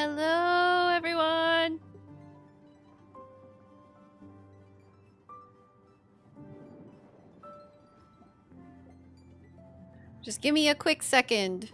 Hello, everyone. Just give me a quick second.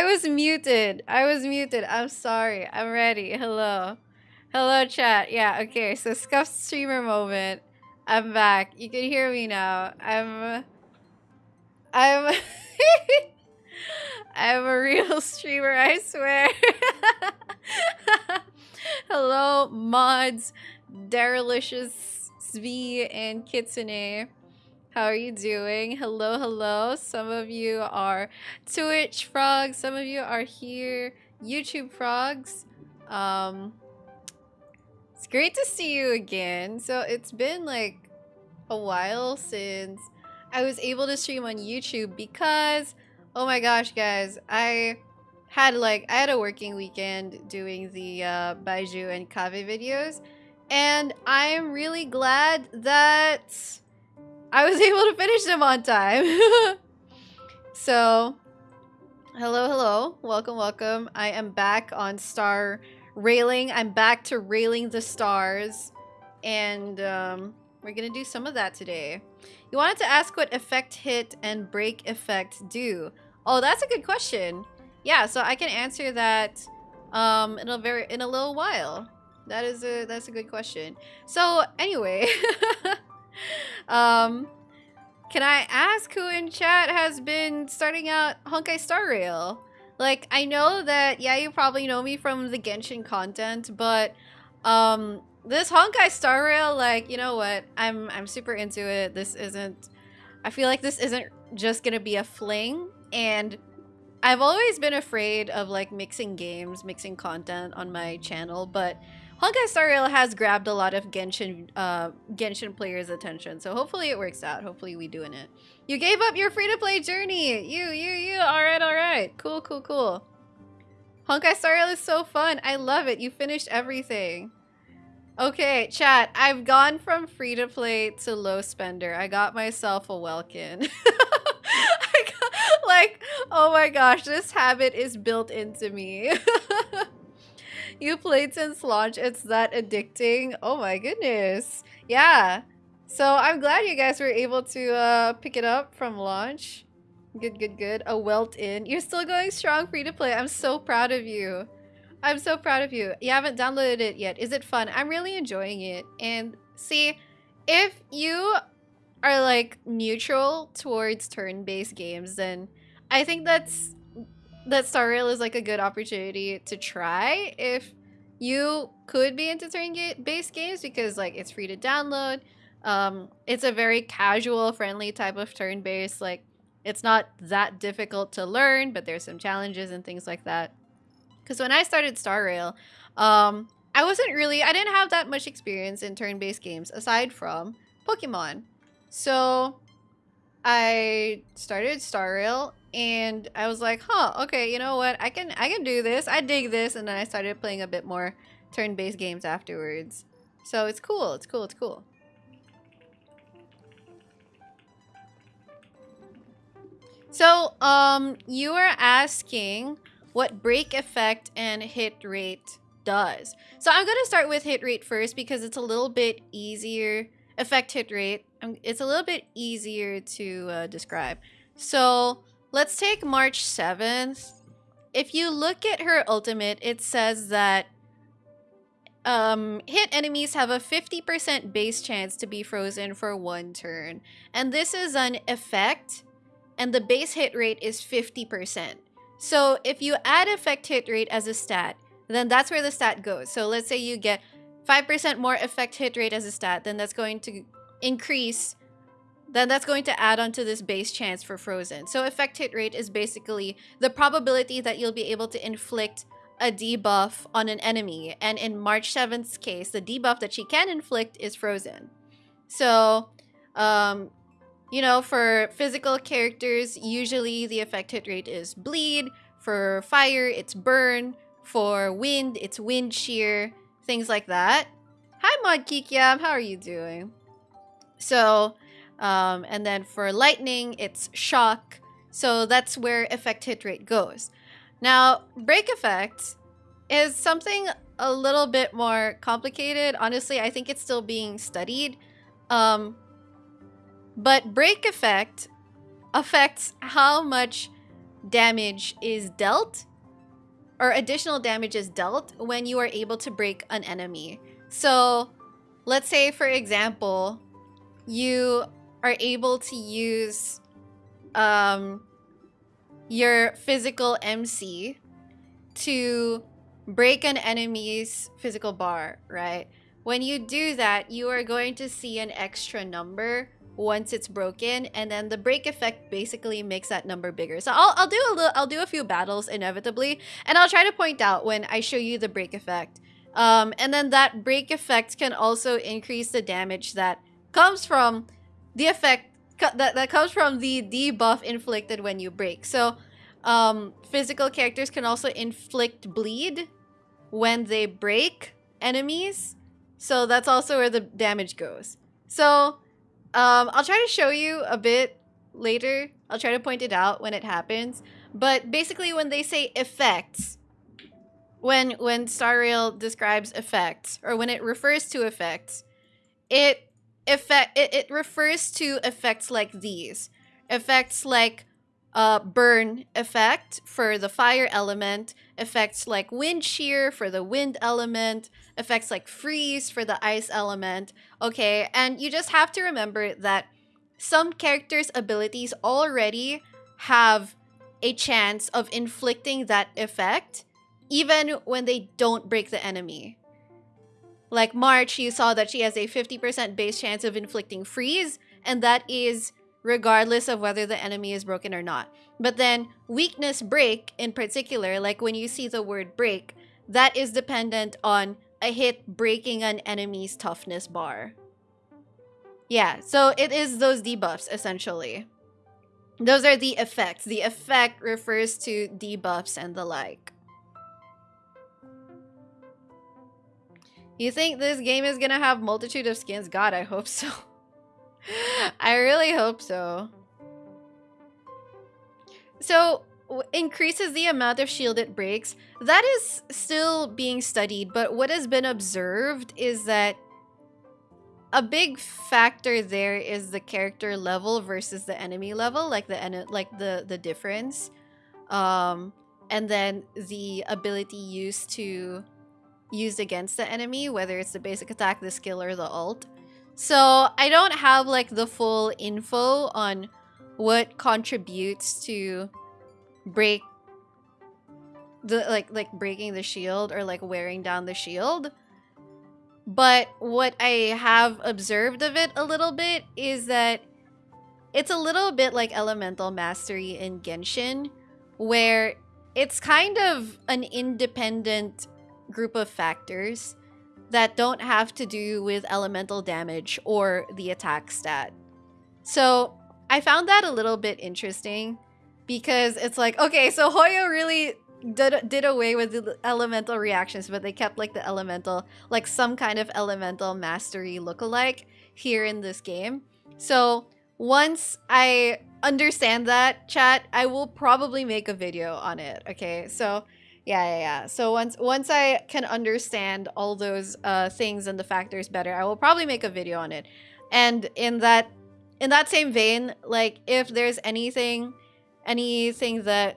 I was muted. I was muted. I'm sorry. I'm ready. Hello. Hello, chat. Yeah, okay. So, scuffed streamer moment. I'm back. You can hear me now. I'm... I'm... I'm a real streamer, I swear. Hello, mods, Darylicious, Svi, and Kitsune. How are you doing? Hello, hello. Some of you are Twitch frogs. Some of you are here. YouTube frogs. Um, it's great to see you again. So it's been like a while since I was able to stream on YouTube because, oh my gosh, guys, I had like, I had a working weekend doing the uh, Baizhu and Kaveh videos. And I'm really glad that I was able to finish them on time. so, hello, hello. Welcome, welcome. I am back on Star Railing. I'm back to railing the stars. And um, we're going to do some of that today. You wanted to ask what effect hit and break effect do. Oh, that's a good question. Yeah, so I can answer that um, in a very in a little while. That is a that's a good question. So anyway, um, can I ask who in chat has been starting out Honkai Star Rail? Like, I know that, yeah, you probably know me from the Genshin content, but, um, this Honkai Star Rail, like, you know what? I'm, I'm super into it. This isn't, I feel like this isn't just gonna be a fling, and I've always been afraid of, like, mixing games, mixing content on my channel, but Honkai Star Rail has grabbed a lot of Genshin uh, Genshin players' attention, so hopefully it works out. Hopefully we doing it. You gave up your free-to-play journey! You, you, you! Alright, alright. Cool, cool, cool. Honkai Star Rail is so fun. I love it. You finished everything. Okay, chat. I've gone from free-to-play to low spender. I got myself a Welkin. like, oh my gosh, this habit is built into me. you played since launch. It's that addicting. Oh my goodness. Yeah. So I'm glad you guys were able to uh, pick it up from launch. Good, good, good. A welt in. You're still going strong free to play. I'm so proud of you. I'm so proud of you. You haven't downloaded it yet. Is it fun? I'm really enjoying it. And see, if you are like neutral towards turn-based games, then I think that's that Star Rail is like a good opportunity to try if you could be into turn-based games because like it's free to download. Um, it's a very casual, friendly type of turn-based. Like it's not that difficult to learn, but there's some challenges and things like that. Because when I started Star Rail, um, I wasn't really, I didn't have that much experience in turn-based games aside from Pokemon. So I started Star Rail and I was like, huh, okay, you know what? I can I can do this. I dig this. And then I started playing a bit more turn-based games afterwards. So it's cool. It's cool. It's cool. So, um, you are asking what break effect and hit rate does. So I'm going to start with hit rate first because it's a little bit easier. Effect hit rate. It's a little bit easier to uh, describe. So let's take March 7th if you look at her ultimate, it says that um, hit enemies have a 50% base chance to be frozen for one turn. And this is an effect, and the base hit rate is 50%. So if you add effect hit rate as a stat, then that's where the stat goes. So let's say you get 5% more effect hit rate as a stat, then that's going to increase, then that's going to add onto this base chance for Frozen. So effect hit rate is basically the probability that you'll be able to inflict a debuff on an enemy. And in March 7th's case, the debuff that she can inflict is Frozen. So, um, you know, for physical characters, usually the effect hit rate is Bleed. For fire, it's Burn. For wind, it's Wind Shear things like that. Hi, Mod Kikiam. How are you doing? So, um, and then for lightning, it's shock. So that's where effect hit rate goes. Now, break effect is something a little bit more complicated. Honestly, I think it's still being studied. Um, but break effect affects how much damage is dealt or additional damage is dealt when you are able to break an enemy. So let's say, for example, you are able to use um, your physical MC to break an enemy's physical bar, right? When you do that, you are going to see an extra number once it's broken and then the break effect basically makes that number bigger so i'll, I'll do a little i'll do a few battles inevitably and i'll try to point out when i show you the break effect um, and then that break effect can also increase the damage that comes from the effect that, that comes from the debuff inflicted when you break so um, physical characters can also inflict bleed when they break enemies so that's also where the damage goes so um, I'll try to show you a bit later. I'll try to point it out when it happens. But basically when they say effects, when when Star Rail describes effects, or when it refers to effects, it effect it, it refers to effects like these. Effects like uh, burn effect for the fire element, effects like wind shear for the wind element, effects like freeze for the ice element. Okay, and you just have to remember that some characters' abilities already have a chance of inflicting that effect even when they don't break the enemy. Like March, you saw that she has a 50% base chance of inflicting freeze, and that is regardless of whether the enemy is broken or not. But then weakness break in particular, like when you see the word break, that is dependent on a hit breaking an enemy's toughness bar. Yeah, so it is those debuffs essentially. Those are the effects. The effect refers to debuffs and the like. You think this game is gonna have multitude of skins? God, I hope so. I really hope so. So, increases the amount of shield it breaks. That is still being studied, but what has been observed is that a big factor there is the character level versus the enemy level, like the like the the difference. Um, and then the ability used to used against the enemy, whether it's the basic attack, the skill, or the ult. So I don't have like the full info on what contributes to break the like like breaking the shield or like wearing down the shield. But what I have observed of it a little bit is that it's a little bit like elemental mastery in Genshin where it's kind of an independent group of factors that don't have to do with elemental damage or the attack stat. So I found that a little bit interesting because it's like, okay, so Hoyo really did, did away with the elemental reactions, but they kept like the elemental, like some kind of elemental mastery lookalike here in this game. So once I understand that, chat, I will probably make a video on it, okay? So yeah, yeah, yeah. So once once I can understand all those uh, things and the factors better, I will probably make a video on it. And in that in that same vein, like if there's anything anything that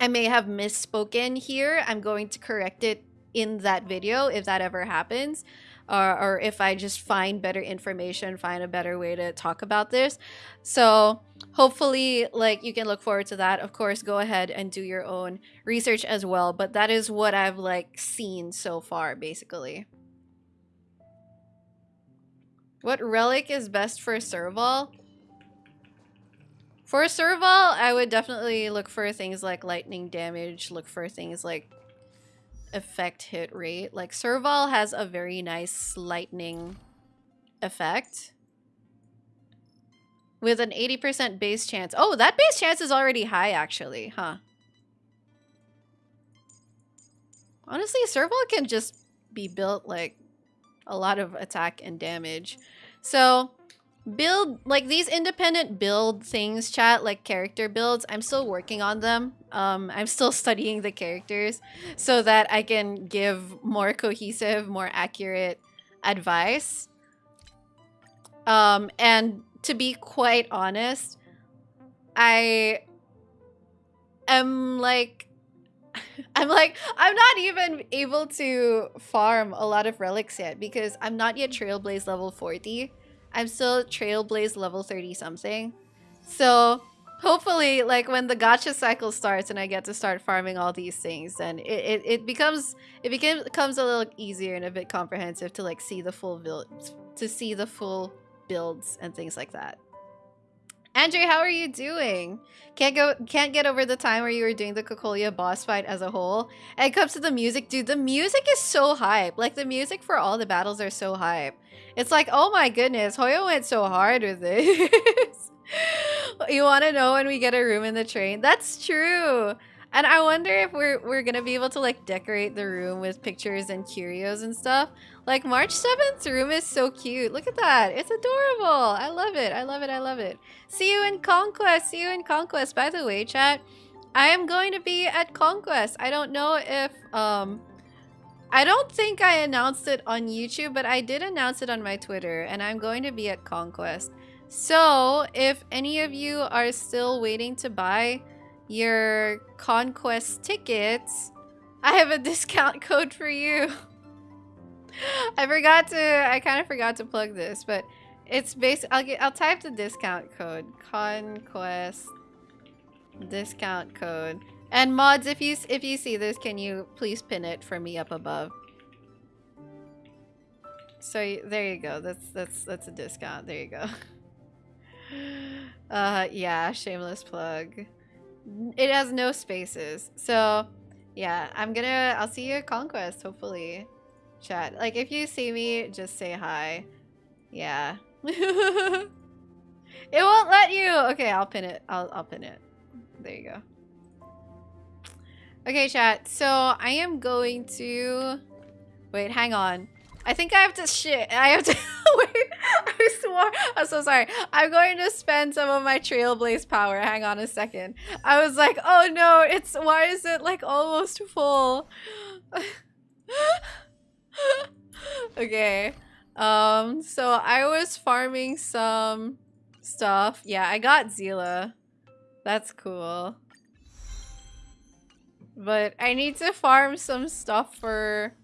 I may have misspoken here. I'm going to correct it in that video if that ever happens. Or, or if I just find better information, find a better way to talk about this. So hopefully, like, you can look forward to that. Of course, go ahead and do your own research as well. But that is what I've, like, seen so far, basically. What relic is best for Serval? For Serval, I would definitely look for things like lightning damage, look for things like effect hit rate. Like Serval has a very nice lightning effect. With an 80% base chance. Oh, that base chance is already high actually, huh? Honestly, Serval can just be built like a lot of attack and damage. So build like these independent build things chat like character builds i'm still working on them. Um i'm still studying the characters so that i can give more cohesive more accurate advice. Um and to be quite honest i am like i'm like i'm not even able to farm a lot of relics yet because i'm not yet trailblaze level 40 I'm still Trailblaze level 30 something. So hopefully like when the gacha cycle starts and I get to start farming all these things then it, it, it becomes it becomes a little easier and a bit comprehensive to like see the full build to see the full builds and things like that. Andre, how are you doing? Can't go can't get over the time where you were doing the Cocolia boss fight as a whole. And it comes to the music, dude, the music is so hype. Like the music for all the battles are so hype. It's like, oh my goodness, Hoyo went so hard with this. you wanna know when we get a room in the train? That's true. And I wonder if we're we're gonna be able to like decorate the room with pictures and curios and stuff. Like March 7th room is so cute. Look at that. It's adorable. I love it. I love it. I love it. See you in Conquest. See you in Conquest. By the way, chat, I am going to be at Conquest. I don't know if um I don't think I announced it on YouTube, but I did announce it on my Twitter and I'm going to be at Conquest. So, if any of you are still waiting to buy your Conquest tickets, I have a discount code for you. I forgot to, I kind of forgot to plug this, but it's based, I'll get, I'll type the discount code. Conquest discount code. And mods, if you, if you see this, can you please pin it for me up above? So there you go. That's, that's, that's a discount. There you go. Uh, yeah, shameless plug. It has no spaces. So, yeah, I'm gonna, I'll see you at Conquest, hopefully chat. Like, if you see me, just say hi. Yeah. it won't let you! Okay, I'll pin it. I'll, I'll pin it. There you go. Okay, chat. So, I am going to... Wait, hang on. I think I have to shit. I have to... Wait, I swore. I'm so sorry. I'm going to spend some of my Trailblaze power. Hang on a second. I was like, oh no, it's... Why is it, like, almost full? okay. Um, so I was farming some stuff. Yeah, I got Seele. That's cool. But I need to farm some stuff for...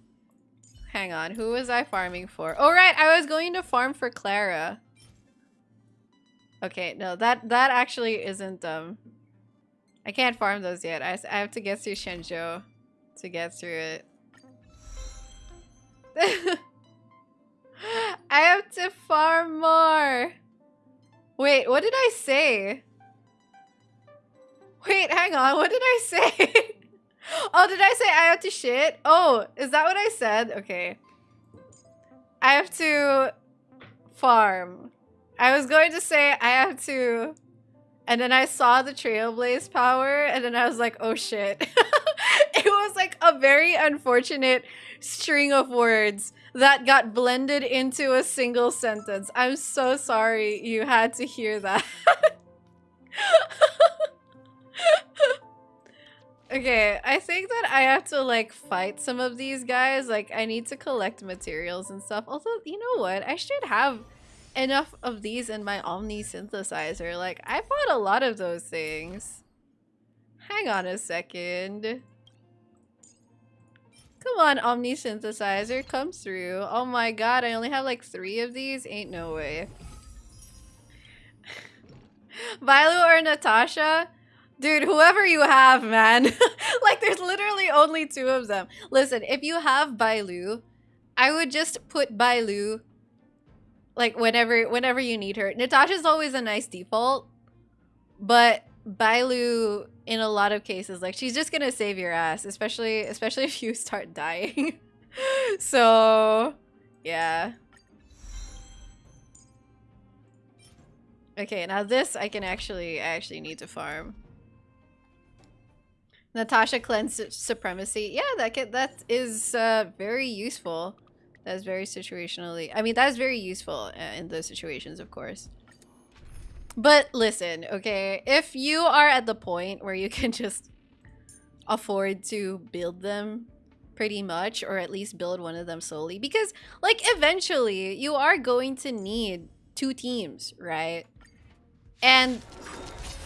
Hang on, who was I farming for? Oh, right, I was going to farm for Clara. Okay, no, that, that actually isn't, um... I can't farm those yet. I, I have to get through Xianzhou to get through it. I have to farm more. Wait, what did I say? Wait, hang on. What did I say? oh, did I say I have to shit? Oh, is that what I said? Okay. I have to farm. I was going to say I have to... And then I saw the Trailblaze power, and then I was like, oh shit. it was like a very unfortunate string of words that got blended into a single sentence. I'm so sorry you had to hear that. okay, I think that I have to like fight some of these guys. Like I need to collect materials and stuff. Although, you know what? I should have enough of these in my Omni synthesizer. Like I bought a lot of those things. Hang on a second. Come on, Omni Synthesizer, come through. Oh my god, I only have like three of these? Ain't no way. Violet or Natasha? Dude, whoever you have, man. like, there's literally only two of them. Listen, if you have Bailu, I would just put Bailu like whenever whenever you need her. Natasha's always a nice default, but Bailu in a lot of cases, like she's just gonna save your ass, especially especially if you start dying. so yeah. Okay, now this I can actually I actually need to farm. Natasha cleanse supremacy. Yeah, that can, that is uh, very useful. That is very situationally. I mean, that is very useful uh, in those situations, of course. But listen, okay, if you are at the point where you can just afford to build them pretty much, or at least build one of them solely, because like eventually you are going to need two teams, right? And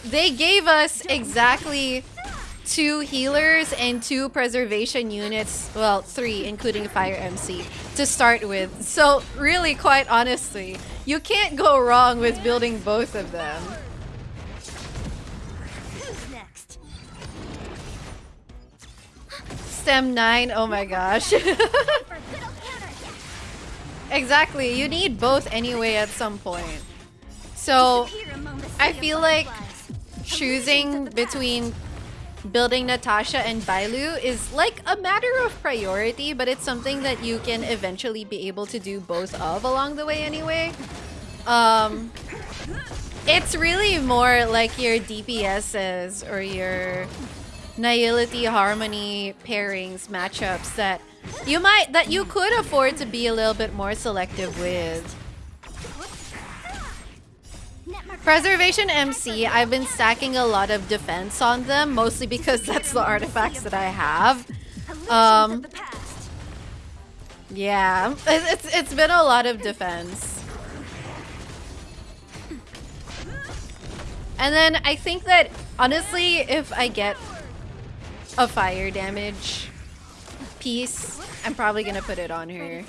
they gave us exactly two healers and two preservation units, well, three, including Fire MC, to start with. So really, quite honestly, you can't go wrong with building both of them. Stem 9, oh my gosh. exactly, you need both anyway at some point. So, I feel like choosing between building Natasha and Bailu is like a matter of priority, but it's something that you can eventually be able to do both of along the way anyway. Um, it's really more like your DPSs or your Nihility Harmony pairings, matchups that you might, that you could afford to be a little bit more selective with. Preservation MC, I've been stacking a lot of defense on them, mostly because that's the artifacts that I have. Um, yeah, it's, it's been a lot of defense. And then I think that, honestly, if I get a fire damage piece, I'm probably gonna put it on her.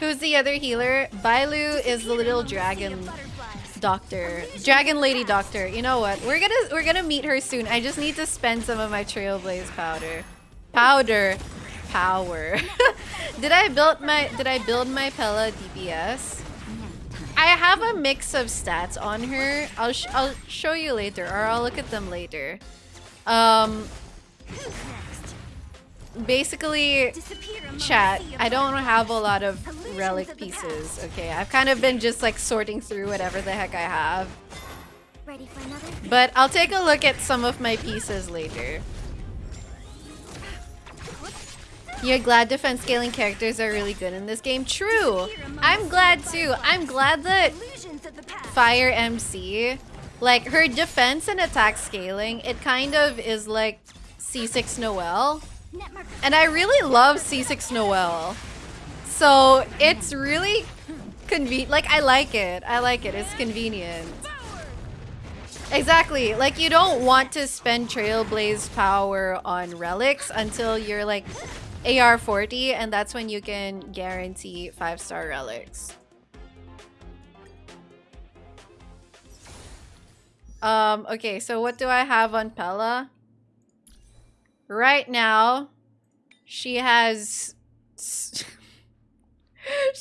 Who's the other healer? Bailu is the little dragon doctor. Dragon lady doctor. You know what? We're gonna we're gonna meet her soon. I just need to spend some of my trailblaze powder. Powder. Power. did I build my did I build my Pela DPS? I have a mix of stats on her. I'll sh I'll show you later or I'll look at them later. Um basically, chat, I don't have a lot of relic pieces, okay? I've kind of been just like sorting through whatever the heck I have. But I'll take a look at some of my pieces later. You're glad defense scaling characters are really good in this game? True! I'm glad too. I'm glad that Fire MC, like her defense and attack scaling, it kind of is like C6 Noelle. And I really love C6 Noelle. So it's really convenient. Like, I like it. I like it. It's convenient. Exactly. Like, you don't want to spend Trailblaze power on relics until you're like AR40, and that's when you can guarantee 5-star relics. Um, okay, so what do I have on Pela? Right now, she has... she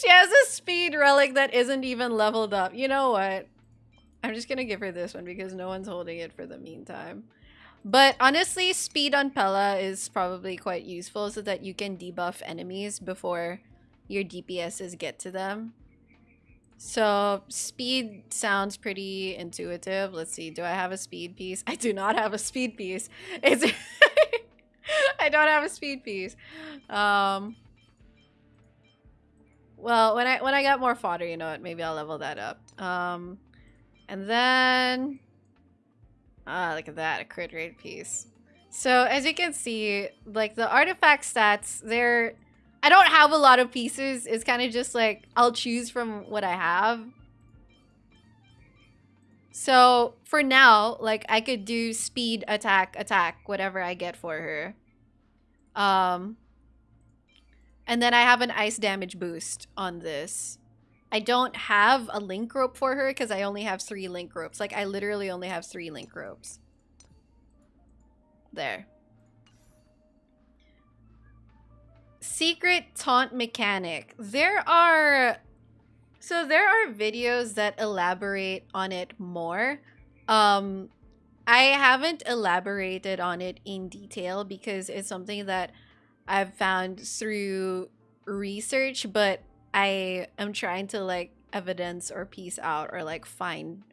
has a speed relic that isn't even leveled up. You know what? I'm just gonna give her this one because no one's holding it for the meantime. But honestly, speed on Pela is probably quite useful so that you can debuff enemies before your DPSs get to them. So speed sounds pretty intuitive. Let's see, do I have a speed piece? I do not have a speed piece. It's I don't have a speed piece. Um, well, when I when I got more fodder, you know what? Maybe I'll level that up. Um, and then, ah, look at that, a crit rate piece. So as you can see, like the artifact stats, they're I don't have a lot of pieces. It's kind of just like I'll choose from what I have. So for now, like I could do speed, attack, attack, whatever I get for her. Um, and then I have an ice damage boost on this. I don't have a link rope for her because I only have three link ropes. Like I literally only have three link ropes. There. Secret taunt mechanic. There are so there are videos that elaborate on it more. Um, I haven't elaborated on it in detail because it's something that I've found through research, but I am trying to like evidence or piece out or like find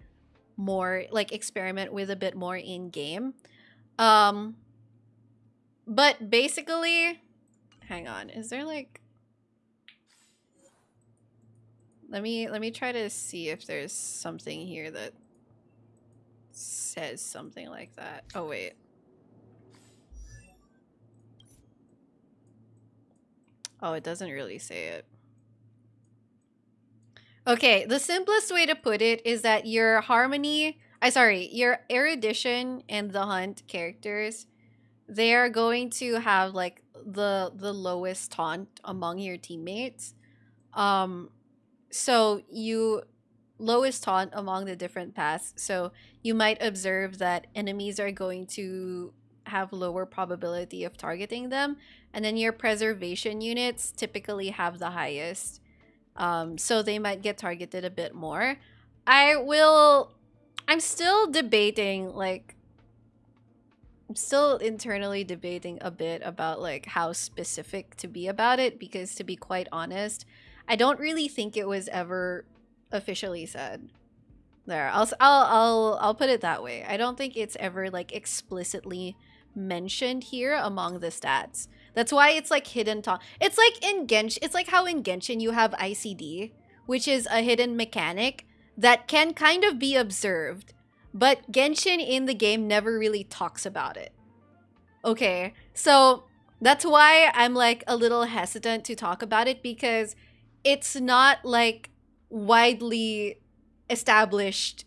more like experiment with a bit more in game. Um but basically hang on, is there like let me let me try to see if there's something here that says something like that. Oh wait. Oh, it doesn't really say it. Okay, the simplest way to put it is that your harmony, I sorry, your erudition and the hunt characters, they are going to have like the the lowest taunt among your teammates. Um so you lowest taunt among the different paths. So you might observe that enemies are going to have lower probability of targeting them. And then your preservation units typically have the highest. Um, so they might get targeted a bit more. I will... I'm still debating, like... I'm still internally debating a bit about, like, how specific to be about it. Because to be quite honest, I don't really think it was ever officially said. There, I'll I'll I'll I'll put it that way. I don't think it's ever like explicitly mentioned here among the stats. That's why it's like hidden taunt. It's like in Genshin, it's like how in Genshin you have ICD, which is a hidden mechanic that can kind of be observed, but Genshin in the game never really talks about it. Okay, so that's why I'm like a little hesitant to talk about it because it's not like widely established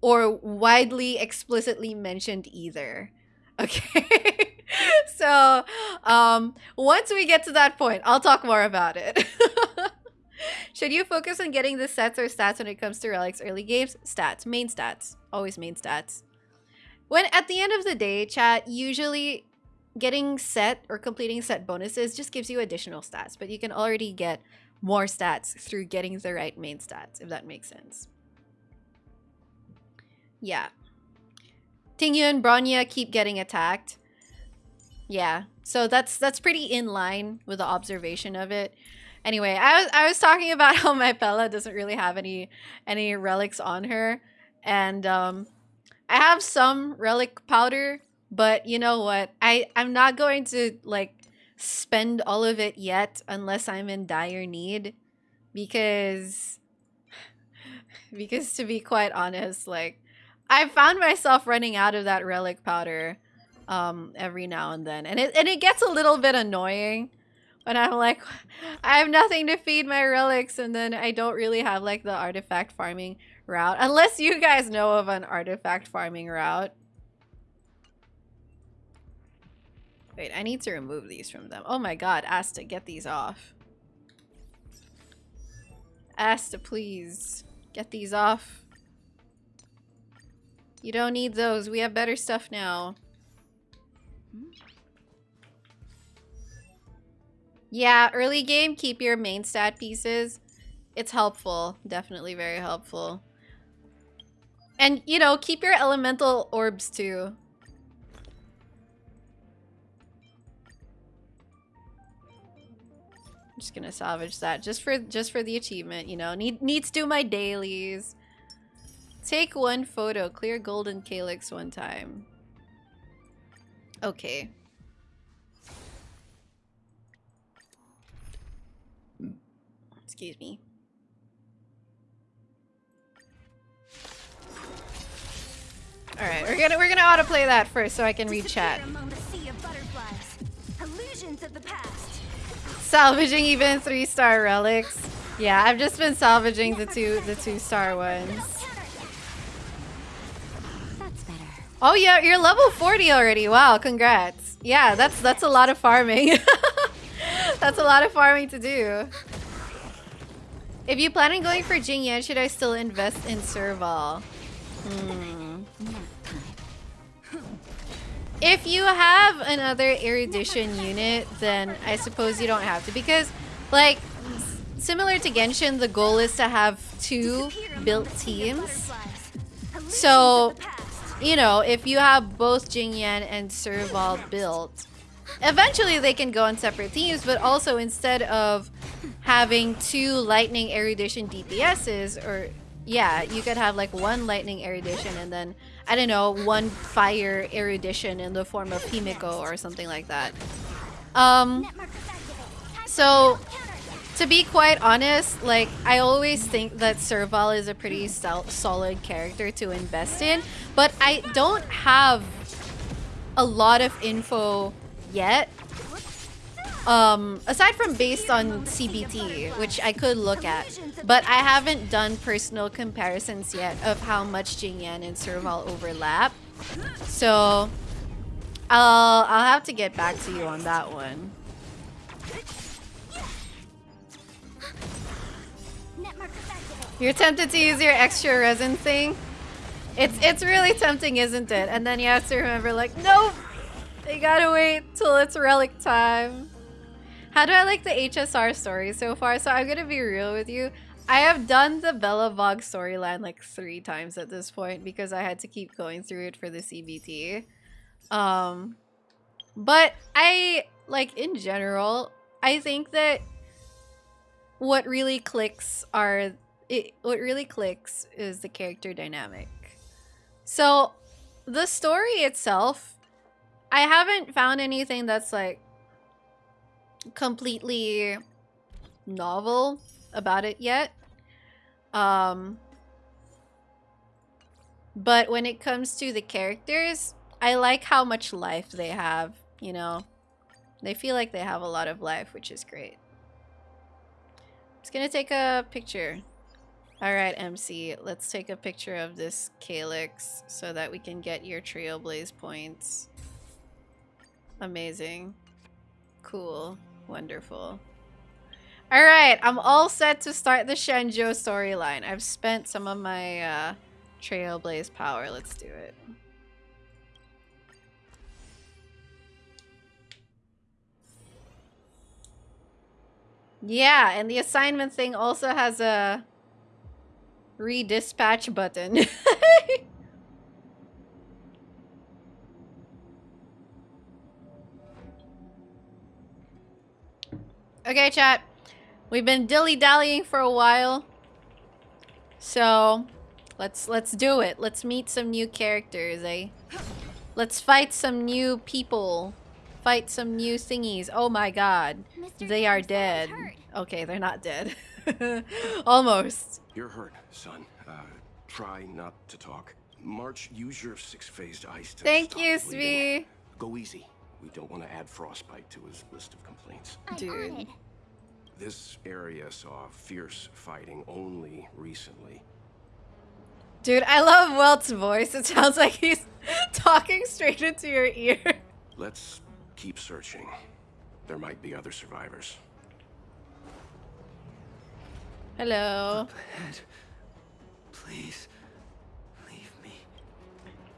or widely explicitly mentioned either. Okay. so, um, once we get to that point, I'll talk more about it. Should you focus on getting the sets or stats when it comes to relics early games? Stats, main stats, always main stats. When at the end of the day, chat, usually getting set or completing set bonuses just gives you additional stats, but you can already get more stats through getting the right main stats, if that makes sense. Yeah. Tingyun and Bronya keep getting attacked. Yeah, so that's that's pretty in line with the observation of it. Anyway, I was I was talking about how my Pela doesn't really have any any relics on her, and um, I have some relic powder, but you know what? I I'm not going to like spend all of it yet unless I'm in dire need? Because because to be quite honest like I found myself running out of that relic powder um every now and then. And it and it gets a little bit annoying when I'm like I have nothing to feed my relics and then I don't really have like the artifact farming route. Unless you guys know of an artifact farming route Wait, I need to remove these from them. Oh my god, Asta, get these off. Asta, please. Get these off. You don't need those. We have better stuff now. Yeah, early game, keep your main stat pieces. It's helpful. Definitely very helpful. And, you know, keep your elemental orbs too. Just gonna salvage that just for just for the achievement, you know. Need needs to do my dailies. Take one photo. Clear golden calyx one time. Okay. Excuse me. All right, we're gonna we're gonna autoplay that first so I can read chat. Illusions of the past salvaging even three star relics. Yeah, I've just been salvaging the two the two star ones. Oh yeah, you're level 40 already. Wow, congrats. Yeah, that's that's a lot of farming. that's a lot of farming to do. If you plan on going for Jing Yuan, should I still invest in Serval? Hmm. If you have another erudition unit, then I suppose you don't have to because like similar to Genshin, the goal is to have two built teams. So, you know, if you have both Jing Yuan and Serval built, eventually they can go on separate teams, but also instead of having two lightning erudition DPSs or yeah, you could have like one lightning erudition and then I don't know, one fire erudition in the form of Himeko or something like that. Um so to be quite honest, like I always think that Serval is a pretty solid character to invest in, but I don't have a lot of info yet. Um, aside from based on CBT, which I could look at, but I haven't done personal comparisons yet of how much Jing Yuan and Serval overlap. So I'll I'll have to get back to you on that one. You're tempted to use your extra resin thing? It's it's really tempting, isn't it? And then you have to remember like, nope! You gotta wait till it's relic time. How do I like the HSR story so far? So I'm gonna be real with you. I have done the Belobog storyline like three times at this point because I had to keep going through it for the CBT. Um, but I, like, in general, I think that what really clicks are it what really clicks is the character dynamic. So the story itself, I haven't found anything that's like completely novel about it yet. Um but when it comes to the characters, I like how much life they have, you know. They feel like they have a lot of life, which is great. Just gonna take a picture. Alright, MC, let's take a picture of this calyx so that we can get your Trailblaze points. Amazing. Cool. Wonderful. Alright, I'm all set to start the Xianzhou storyline. I've spent some of my uh, Trailblaze power. Let's do it. Yeah, and the assignment thing also has a redispatch button. okay, chat. We've been dilly-dallying for a while. So, let's let's do it. Let's meet some new characters, eh? Let's fight some new people. Fight some new thingies. Oh my god. Mr. They are dead. Okay, they're not dead. Almost. You're hurt, son. Uh, try not to talk. March, use your six-phased ice to Thank you, Svee. Go easy. We don't want to add frostbite to his list of complaints. Dude. This area saw fierce fighting only recently. Dude, I love Welt's voice. It sounds like he's talking straight into your ear. Let's keep searching. There might be other survivors. Hello. ahead. Please, leave me.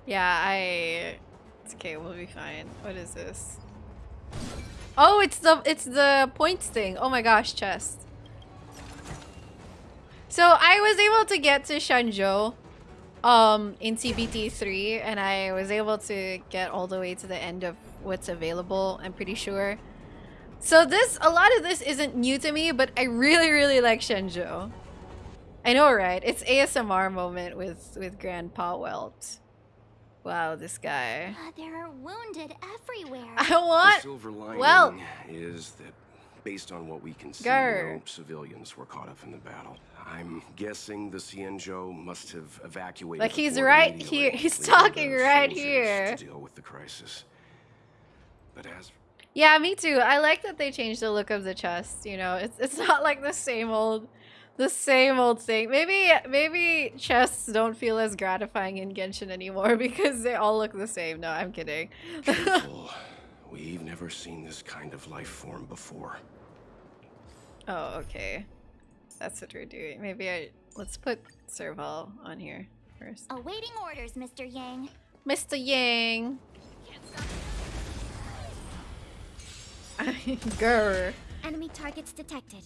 Yeah, I. Okay. We'll be fine. What is this? Oh, it's the it's the points thing. Oh my gosh, chest. So I was able to get to Xianzhou um, in CBT 3 and I was able to get all the way to the end of what's available, I'm pretty sure. So this, a lot of this isn't new to me, but I really, really like Xianzhou. I know, right? It's ASMR moment with, with Grandpa Welt. Wow, this guy. Uh, there are wounded everywhere. I want... The silver lining well, is that based on what we can see, Grr. no civilians were caught up in the battle. I'm guessing the Xianzhou must have evacuated. Like he's right here. He's talking right here. To deal with the crisis. But as yeah, me too. I like that they changed the look of the chest. You know, it's it's not like the same old The same old thing. Maybe maybe chests don't feel as gratifying in Genshin anymore because they all look the same. No, I'm kidding. Careful. We've never seen this kind of life form before. oh, okay. That's what we're doing. Maybe I let's put Serval on here first. Awaiting orders, Mr. Yang. Mr. Yang. Grr. Enemy targets detected.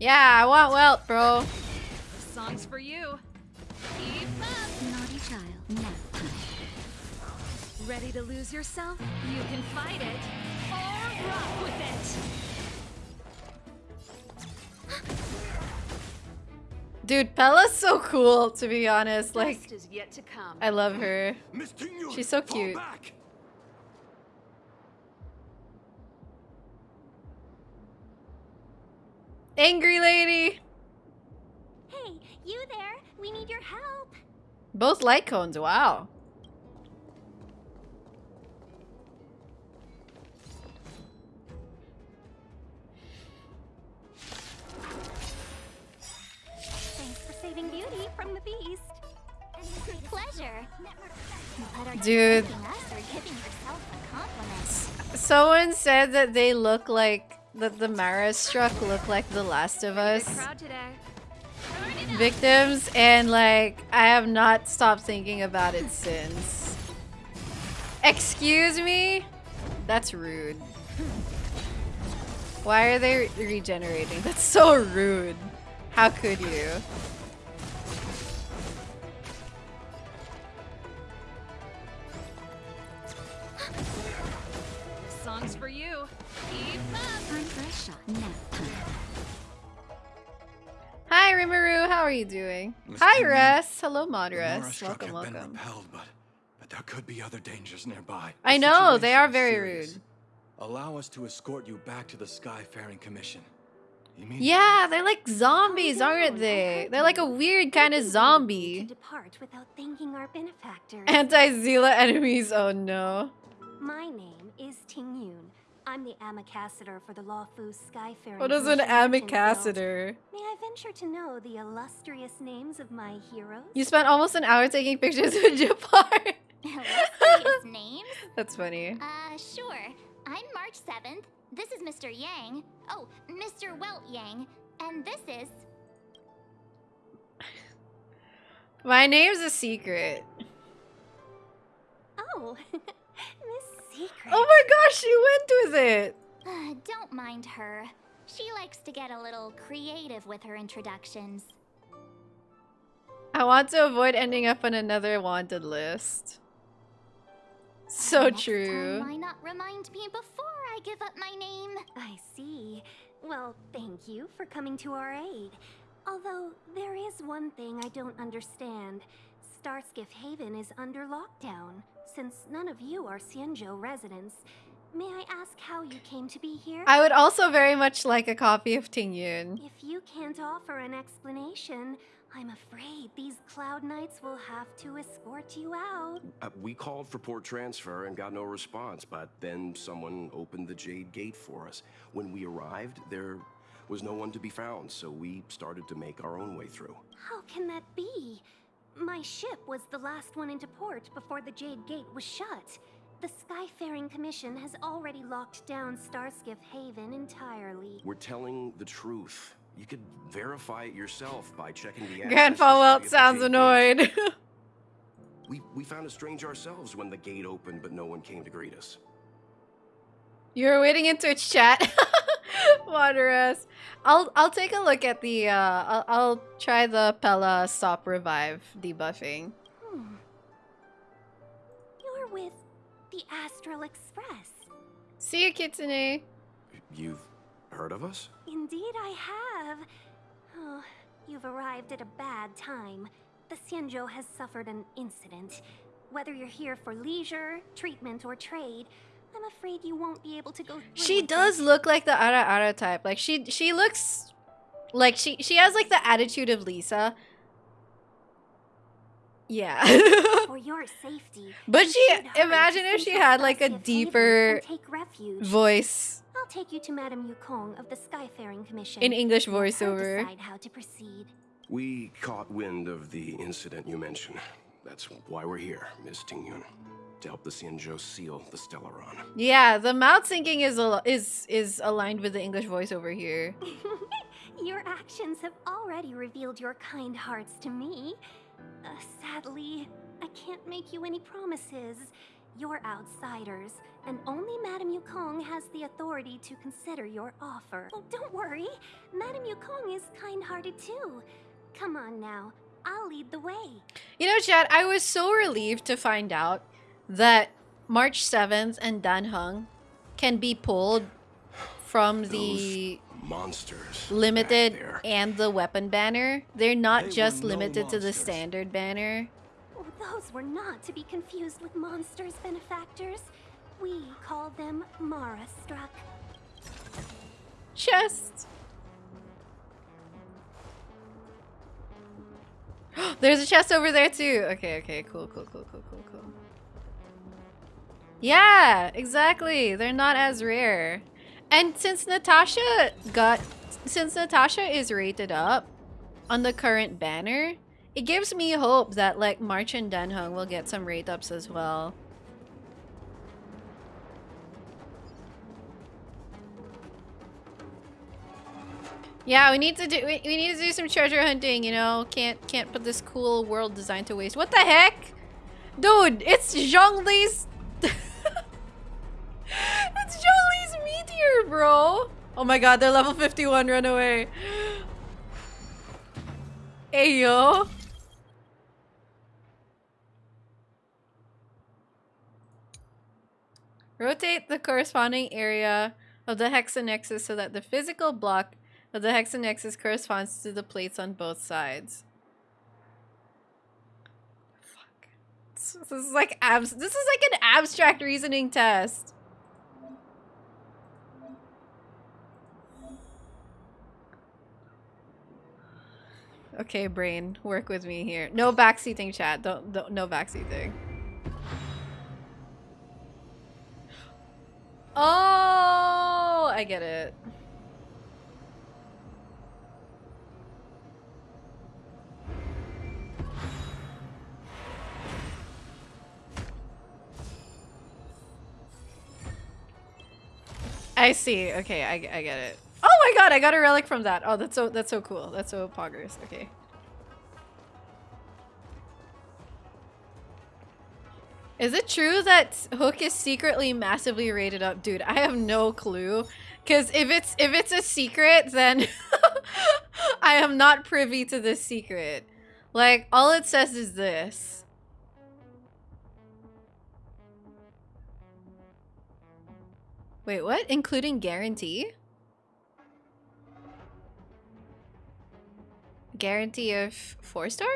Yeah, I want Welt, bro. Songs for you. Keep up. Naughty child. Nap time. Ready to lose yourself? You can fight it or rock with it. Dude, Pela's so cool, to be honest. Like, Best is yet to come. I love her. She's so fall cute. Angry lady! Hey, you there? We need your help. Both light cones, wow. Thanks for saving Beauty from the beast. Pleasure. But are you Dude. thanking us or giving yourself a compliment? Someone said that they look like that the Mara struck look like The Last of Us victims, and like I have not stopped thinking about it since. Excuse me? That's rude. Why are they re- regenerating? That's so rude. How could you? Hi Rimuru, how are you doing? Mr. Hi Lee, Res. Hello The Modress. Welcome, been welcome. repelled, but, but there could be other dangers nearby. I The know, they are very serious. rude. Allow us to escort you back to the Skyfaring Commission. Immediately. Yeah, they're like zombies, Calm aren't they? They're like a weird kind of zombie. To depart without thanking our benefactors. Anti-Zila enemies, oh no. My name is Tingyun. I'm the Amicassador for the Luofu Skyfaring. What is an Commission of Jinfield. amicassador? May I venture to know the illustrious names of my heroes? You spent almost an hour taking pictures of Japar. Illustrious names? That's funny. Uh, sure. I'm March 7th. This is Mr. Yang. Oh, Mr. Welt Yang. And this is. My name's a secret. Oh, Miss Secret. Oh my gosh, she went with it. Uh, don't mind her. She likes to get a little creative with her introductions. I want to avoid ending up on another wanted list. So Next true. Time, why not remind me before I give up my name? I see. Well, thank you for coming to our aid. Although, there is one thing I don't understand. Starskiff Haven is under lockdown. Since none of you are Xianzhou residents, may I ask how you came to be here? I would also very much like a copy of Tingyun. If you can't offer an explanation, I'm afraid these Cloud Knights will have to escort you out. Uh, we called for port transfer and got no response, but then someone opened the Jade Gate for us. When we arrived, there was no one to be found, so we started to make our own way through. How can that be? My ship was the last one into port before the Jade Gate was shut. The Skyfaring Commission has already locked down Starskiff Haven entirely. We're telling the truth. You could verify it yourself by checking the Grandpa address Welt sounds the Jade Gate. annoyed. We, we found it strange ourselves when the gate opened, but no one came to greet us. you were waiting into Twitch chat. Wanderers. I'll I'll take a look at the uh I'll, I'll try the Pela stop revive debuffing. Hmm. You're with the Astral Express. See you, Kitsune. You've heard of us? Indeed, I have. Oh, you've arrived at a bad time. The Xianzhou has suffered an incident. Whether you're here for leisure, treatment, or trade, I'm afraid you won't be able to go. through She with does it. look like the Ara Ara type. Like she she looks like she she has like the attitude of Lisa. Yeah. For your safety. but she imagine if she had like a deeper take refuge. voice I'll take you to Madame Yukong of the Skyfaring Commission. in English Let her voiceover. decide how to proceed. We caught wind of the incident you mentioned. That's why we're here, Miss Tingyun. To help the Xianzhou seal the Stellaron. Yeah, the mouth syncing is al- is is aligned with the English voiceover here. Your actions have already revealed your kind hearts to me. Uh, sadly, I can't make you any promises. You're outsiders, and only Madame Yukong has the authority to consider your offer. Oh, don't worry. Madame Yukong is kind-hearted too. Come on now. I'll lead the way. You know, Chad, I was so relieved to find out that March 7th and Dan Heng can be pulled from the Monsters. limited and the weapon banner. They're not They were just no limited to the standard banner. Those were not to be confused with monsters, benefactors. We call them Mara Struck. Chest. There's a chest over there too. Okay, okay, cool, cool, cool, cool, cool, cool. Yeah, exactly. They're not as rare. And since Natasha got since Natasha is rated up on the current banner, it gives me hope that like March and Dan Heng will get some rate ups as well. Yeah, we need to do we, we need to do some treasure hunting, you know. Can't can't put this cool world design to waste. What the heck? Dude, it's Zhongli's It's Zhongli's meteor, bro. Oh my god, they're level 51, run away. Hey yo. Rotate the corresponding area of the hexanexus so that the physical block of the hexanexus corresponds to the plates on both sides. Fuck. This is like abs. This is like an abstract reasoning test. Okay, brain, work with me here. No backseating, chat. Don't, don't no backseating. Oh, I get it. I see. Okay, I, I get it. Oh my god, I got a relic from that. Oh, that's so that's so cool. That's so poggers. Okay. Is it true that Hook is secretly massively rated up? Dude, I have no clue. Cause if it's if it's a secret, then I am not privy to this secret. Like, all it says is this. Wait, what? Including guarantee? Guarantee of four star?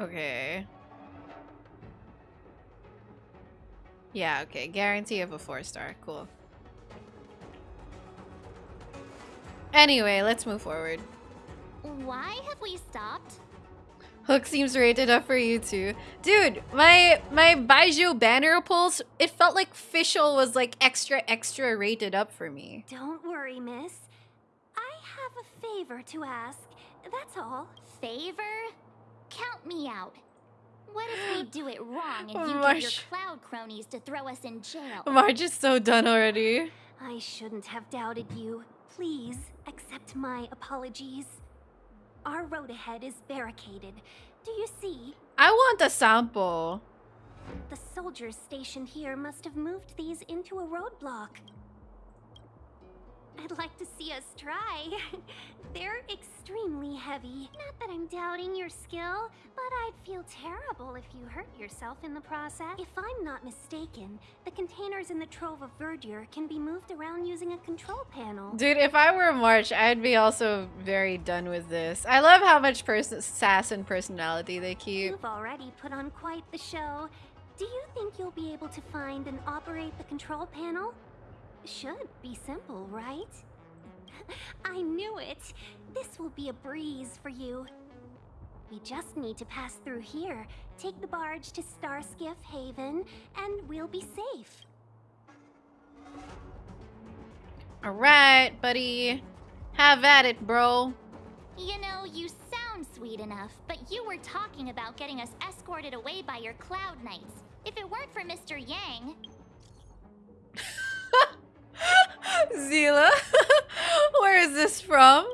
Okay. Yeah, okay. Guarantee of a four star. Cool. Anyway, let's move forward. Why have we stopped? Hook seems rated up for you too. Dude, my my Baizhu banner pulls, it felt like Fischl was like extra extra rated up for me. Don't worry, miss. I have a favor to ask. That's all. Favor? Count me out. What if we do it wrong and you get your cloud cronies to throw us in jail? March is so done already. I shouldn't have doubted you. Please accept my apologies. Our road ahead is barricaded. Do you see? I want a sample. The soldiers stationed here must have moved these into a roadblock. I'd like to see us try. They're extremely heavy. Not that I'm doubting your skill, but I'd feel terrible if you hurt yourself in the process. If I'm not mistaken, the containers in the Trove of Verdure can be moved around using a control panel. Dude, if I were a March, I'd be also very done with this. I love how much person sass and personality they keep. You've already put on quite the show. Do you think you'll be able to find and operate the control panel? Should be simple, right? I knew it! This will be a breeze for you. We just need to pass through here, take the barge to Starskiff Haven, and we'll be safe. Alright, buddy. Have at it, bro. You know, you sound sweet enough, but you were talking about getting us escorted away by your Cloud Knights. If it weren't for Mr. Yang, Zila? Where is this from?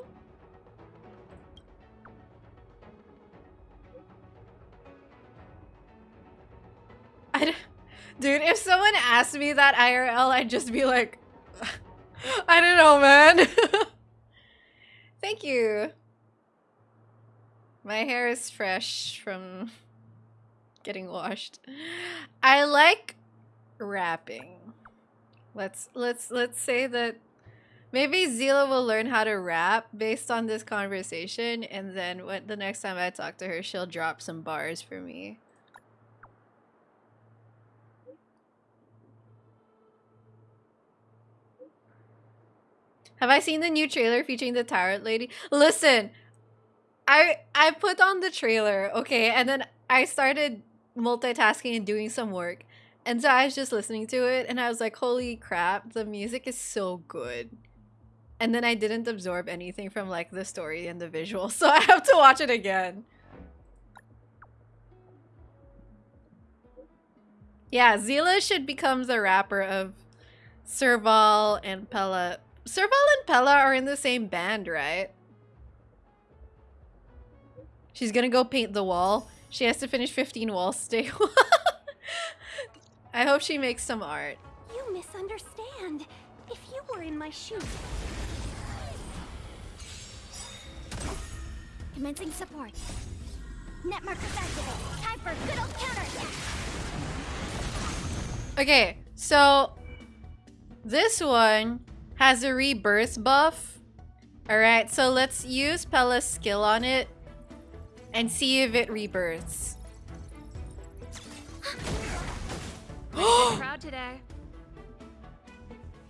I Dude, if someone asked me that IRL, I'd just be like, I don't know, man. Thank you. My hair is fresh from getting washed. I like rapping. Let's let's let's say that maybe Zila will learn how to rap based on this conversation and then when the next time I talk to her she'll drop some bars for me. Have I seen the new trailer featuring the tarot lady? Listen, I I put on the trailer, okay, and then I started multitasking and doing some work. And so I was just listening to it and I was like, holy crap, the music is so good. And then I didn't absorb anything from like the story and the visual, so I have to watch it again. Yeah, Zila should become the rapper of Serval and Pela. Serval and Pela are in the same band, right? She's gonna go paint the wall. She has to finish 15 walls today. I hope she makes some art. You misunderstand. If you were in my shoes, commencing support. Net markers. Time for good old counterattack. Okay, so this one has a rebirth buff. Alright, so let's use Pela's skill on it and see if it rebirths. Crowd today.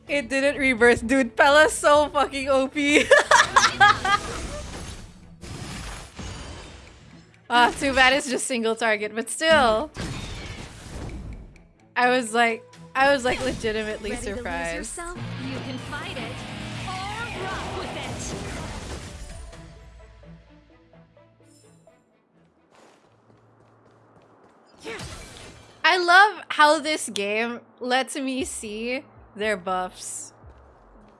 It didn't reverse, dude. Pela's so fucking OP. Ah, too bad it's just single target, but still. I was like, I was like legitimately Ready surprised. yourself? You can fight it or rock with it. I love how this game lets me see their buffs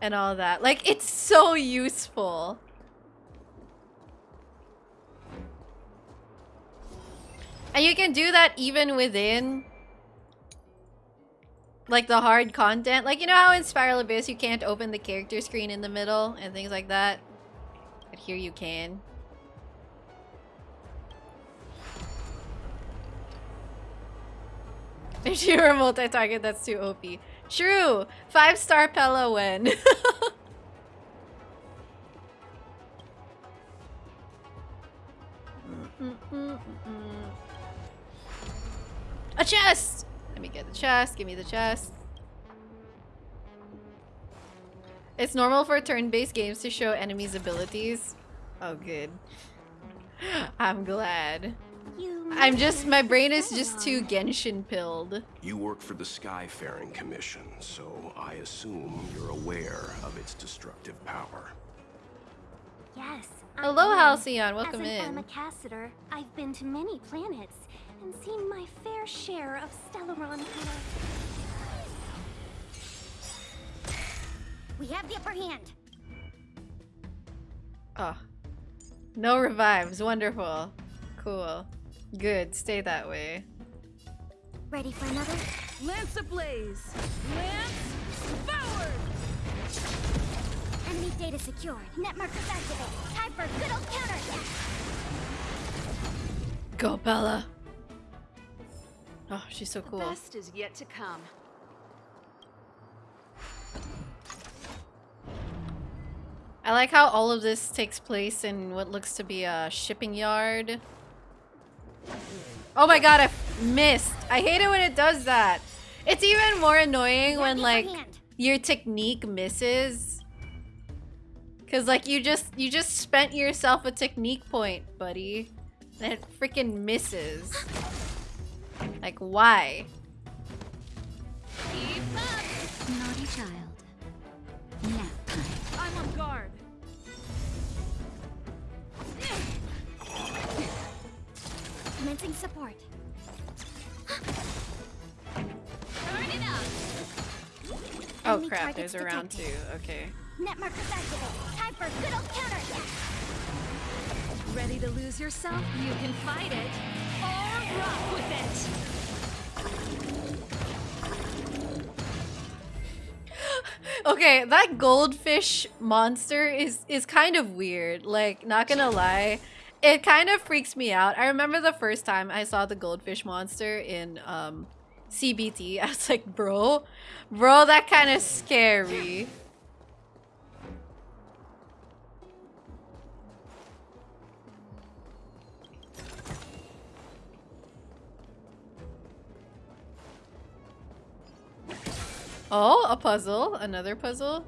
and all that. Like, it's so useful. And you can do that even within like the hard content. Like, you know how in Spiral Abyss you can't open the character screen in the middle and things like that? But here you can. If you were multi-target, that's too OP. True! Five star Pela win. A chest! Let me get the chest. Give me the chest. It's normal for turn-based games to show enemies' abilities. Oh, good. I'm glad. You. I'm just, my brain is just too Genshin pilled. You work for the Skyfaring Commission, so I assume you're aware of its destructive power. Yes. I Hello, am. Halcyon. Welcome As an in. Amakassador, I've been to many planets and seen my fair share of Stellaron color. We have the upper hand. Oh. No revives. Wonderful. Cool. Good. Stay that way. Ready for another? Lance ablaze. Lance forward. Enemy data secured. Net markers activated. Time for good old counterattack. Go, Pela. Oh, she's so cool. The best is yet to come. I like how all of this takes place in what looks to be a shipping yard. Oh my god, I missed. I hate it when it does that. It's even more annoying when like your technique misses. Cause like you just you just spent yourself a technique point, buddy. And it freaking misses. Like why? Keep up. Naughty child. Nap time. I'm on guard. Commencing support. Turn it up. Oh Enemy crap, there's a round two. Okay. Net markers activated. Time for good old counterattack. Ready to lose yourself? You can fight it or rock with it. Okay, that goldfish monster is is kind of weird. Like, not gonna lie, it kind of freaks me out. I remember the first time I saw the goldfish monster in um, CBT. I was like, bro, bro, that kind of scary. Oh, a puzzle. Another puzzle.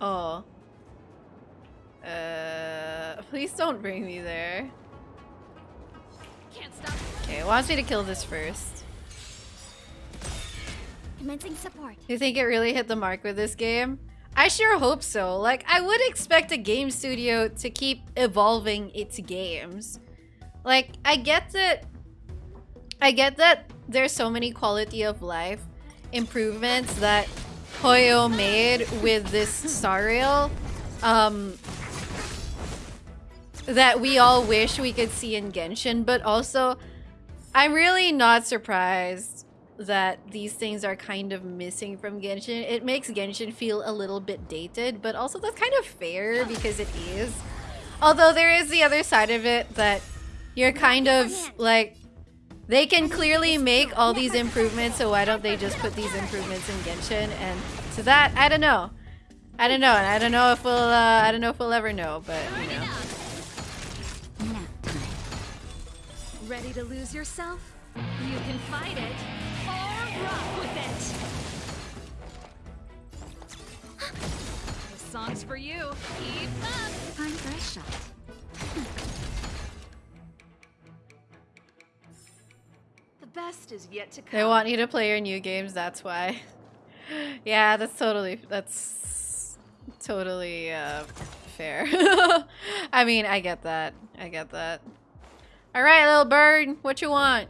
Oh. Uh, please don't bring me there. Can't stop. Okay, wants me to kill this first. Commencing support. You think it really hit the mark with this game? I sure hope so. Like, I would expect a game studio to keep evolving its games. Like, I get that... I get that there's so many quality of life improvements that Hoyo made with this Star Rail. Um, that we all wish we could see in Genshin, but also I'm really not surprised that these things are kind of missing from Genshin. It makes Genshin feel a little bit dated, but also that's kind of fair because it is. Although there is the other side of it that you're kind of like they can clearly make all these improvements, so why don't they just put these improvements in Genshin? And to that, I don't know. I don't know, and I don't know if we'll uh, I don't know if we'll ever know, but you know. Ready to lose yourself? You can fight it or rock with it. This song's for you. Keep up. Time for a shot. The best is yet to come. They want you to play your new games, that's why. yeah, that's totally that's totally uh fair. I mean, I get that. I get that. All right, little bird, what you want?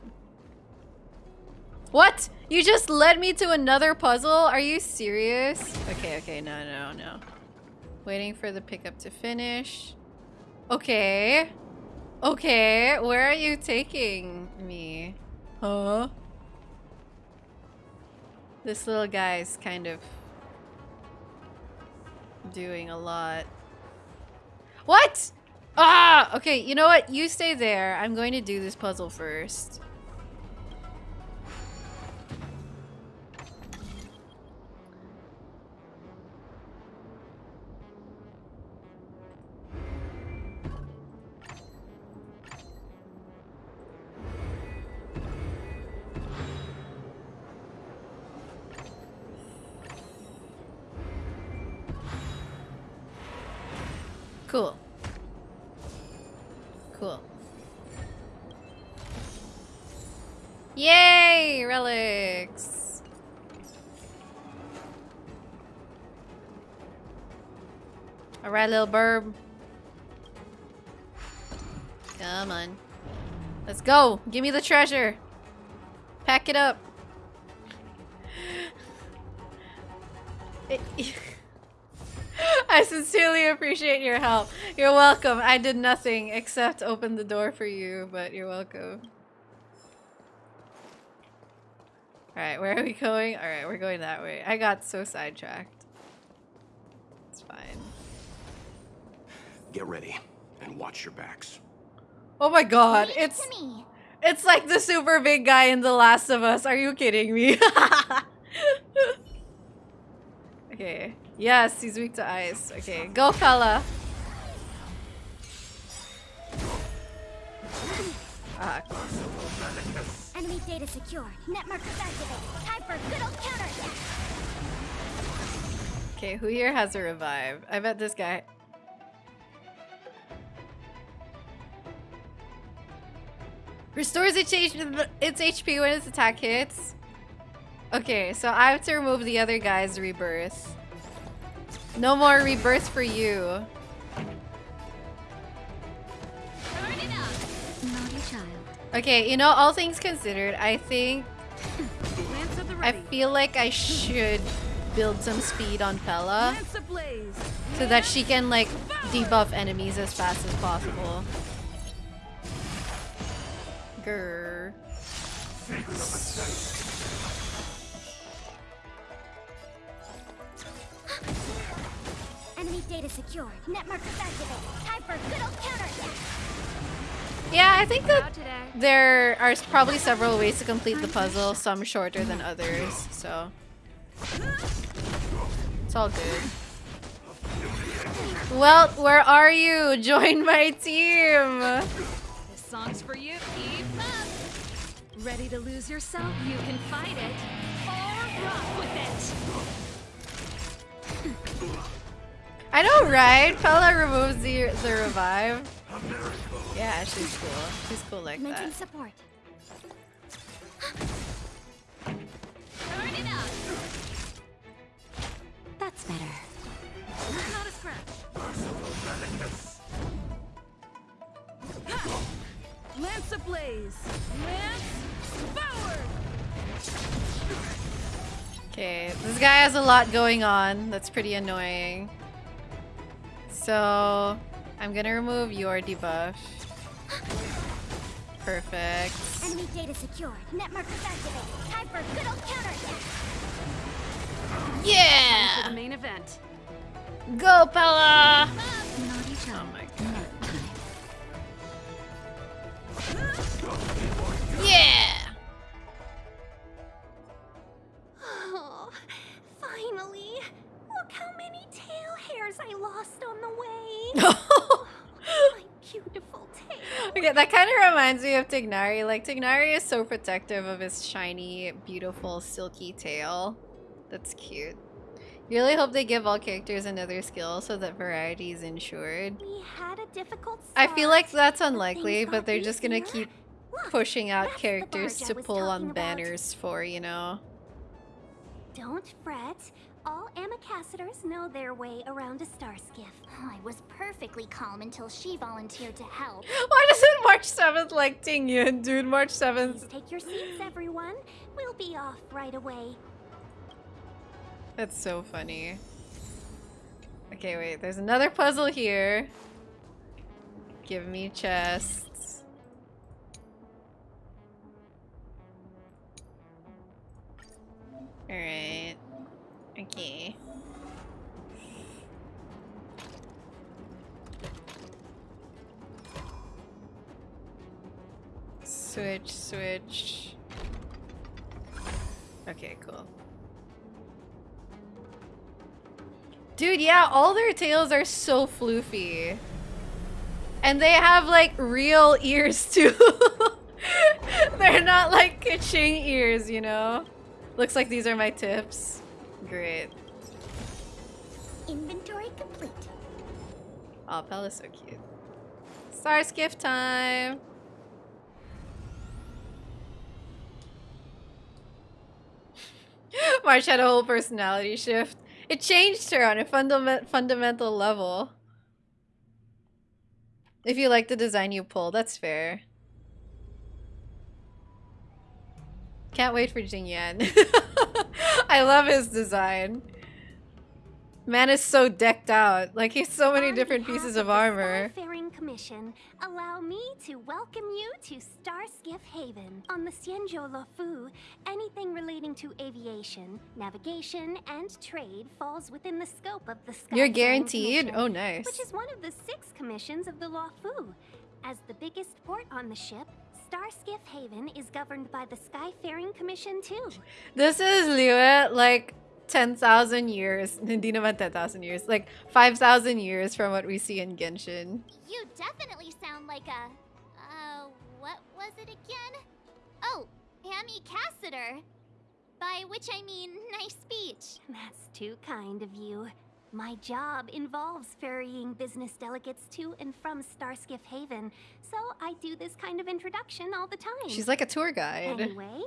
What? You just led me to another puzzle? Are you serious? Okay, okay, no, no, no. Waiting for the pickup to finish. Okay. Okay, where are you taking me? Huh? This little guy's kind of doing a lot. What? Ah! Okay, you know what? You stay there. I'm going to do this puzzle first. Cool. Cool. Yay! Relics! Alright, little burb. Come on. Let's go! Give me the treasure! Pack it up! It- I sincerely appreciate your help. You're welcome. I did nothing except open the door for you, but you're welcome. Alright, where are we going? Alright, we're going that way. I got so sidetracked. It's fine. Get ready and watch your backs. Oh my god, Leave it it's me. it's like the super big guy in The Last of Us. Are you kidding me? okay. Yes, he's weak to ice. Okay, go fella. Ah, Enemy data secure. Net markers activated. Time for good old counterattack. okay, who here has a revive? I bet this guy. Restores its HP when its attack hits. Okay, so I have to remove the other guy's rebirth. No more rebirth for you. Okay, you know, all things considered, I think I feel like I should build some speed on Pela so that she can like debuff enemies as fast as possible. Grr. Enemy data secure. Net markers activated. Time for a good old counterattack. Yeah, I think that there are probably several ways to complete the puzzle, some shorter than others, so it's all good. Well, where are you? Join my team! This song's for you. Keep up. Ready to lose yourself? You can fight it or rock with it. I know, right? Pela removes the, the revive. Yeah, she's cool. She's cool like Mention that. support. Turn it up. That's better. Not a scratch. Lance ablaze. Lance forward. Okay, this guy has a lot going on. That's pretty annoying. So, I'm gonna remove your debuff. Perfect. Enemy data secure. Net markers activated. Time for a good old counterattack. For the Yeah! main event. Go, Pela! Oh my god. Yeah! Oh, finally. Look how many tail hairs I lost on the way. My beautiful tail. okay, that kind of reminds me of Tignari. Like, Tignari is so protective of his shiny, beautiful, silky tail. That's cute. Really hope they give all characters another skill so that variety is ensured. We had a difficult I feel like that's unlikely, but they're just gonna easier. keep Look, pushing out characters to pull on about. banners for, you know? Don't fret. All Amicacetors know their way around a star skiff. I was perfectly calm until she volunteered to help. Why doesn't March 7th like Tingyun, dude? March 7th. Please take your seats, everyone. We'll be off right away. That's so funny. Okay, wait, there's another puzzle here. Give me chests. Alright. Okay. Switch, switch. Okay, cool. Dude, yeah, all their tails are so floofy. And they have like real ears too. They're not like kitching ears, you know? Looks like these are my tips. Great. Inventory complete. Oh, Pela's so cute. Star skiff time. March had a whole personality shift. It changed her on a fundament fundamental level. If you like the design you pull, that's fair. Can't wait for Jing Yuan. I love his design. Man is so decked out. Like he's so many different pieces of the armor. Skyfaring Commission, allow me to welcome you to Starskiff Haven. On the Xianzhou Luofu, anything relating to aviation, navigation, and trade falls within the scope of the Skyfaring You're guaranteed? Oh, nice. Which is one of the six commissions of the Luofu. As the biggest port on the ship, Starskiff Haven is governed by the Skyfaring Commission too. This is Liyue like 10,000 years. Hindi naman 10,000 years. Like 5,000 years from what we see in Genshin. You definitely sound like a, uh, what was it again? Oh, Amy Cassiter. By which I mean nice speech. That's too kind of you. My job involves ferrying business delegates to and from Starskiff Haven, so I do this kind of introduction all the time. She's like a tour guide. Anyway,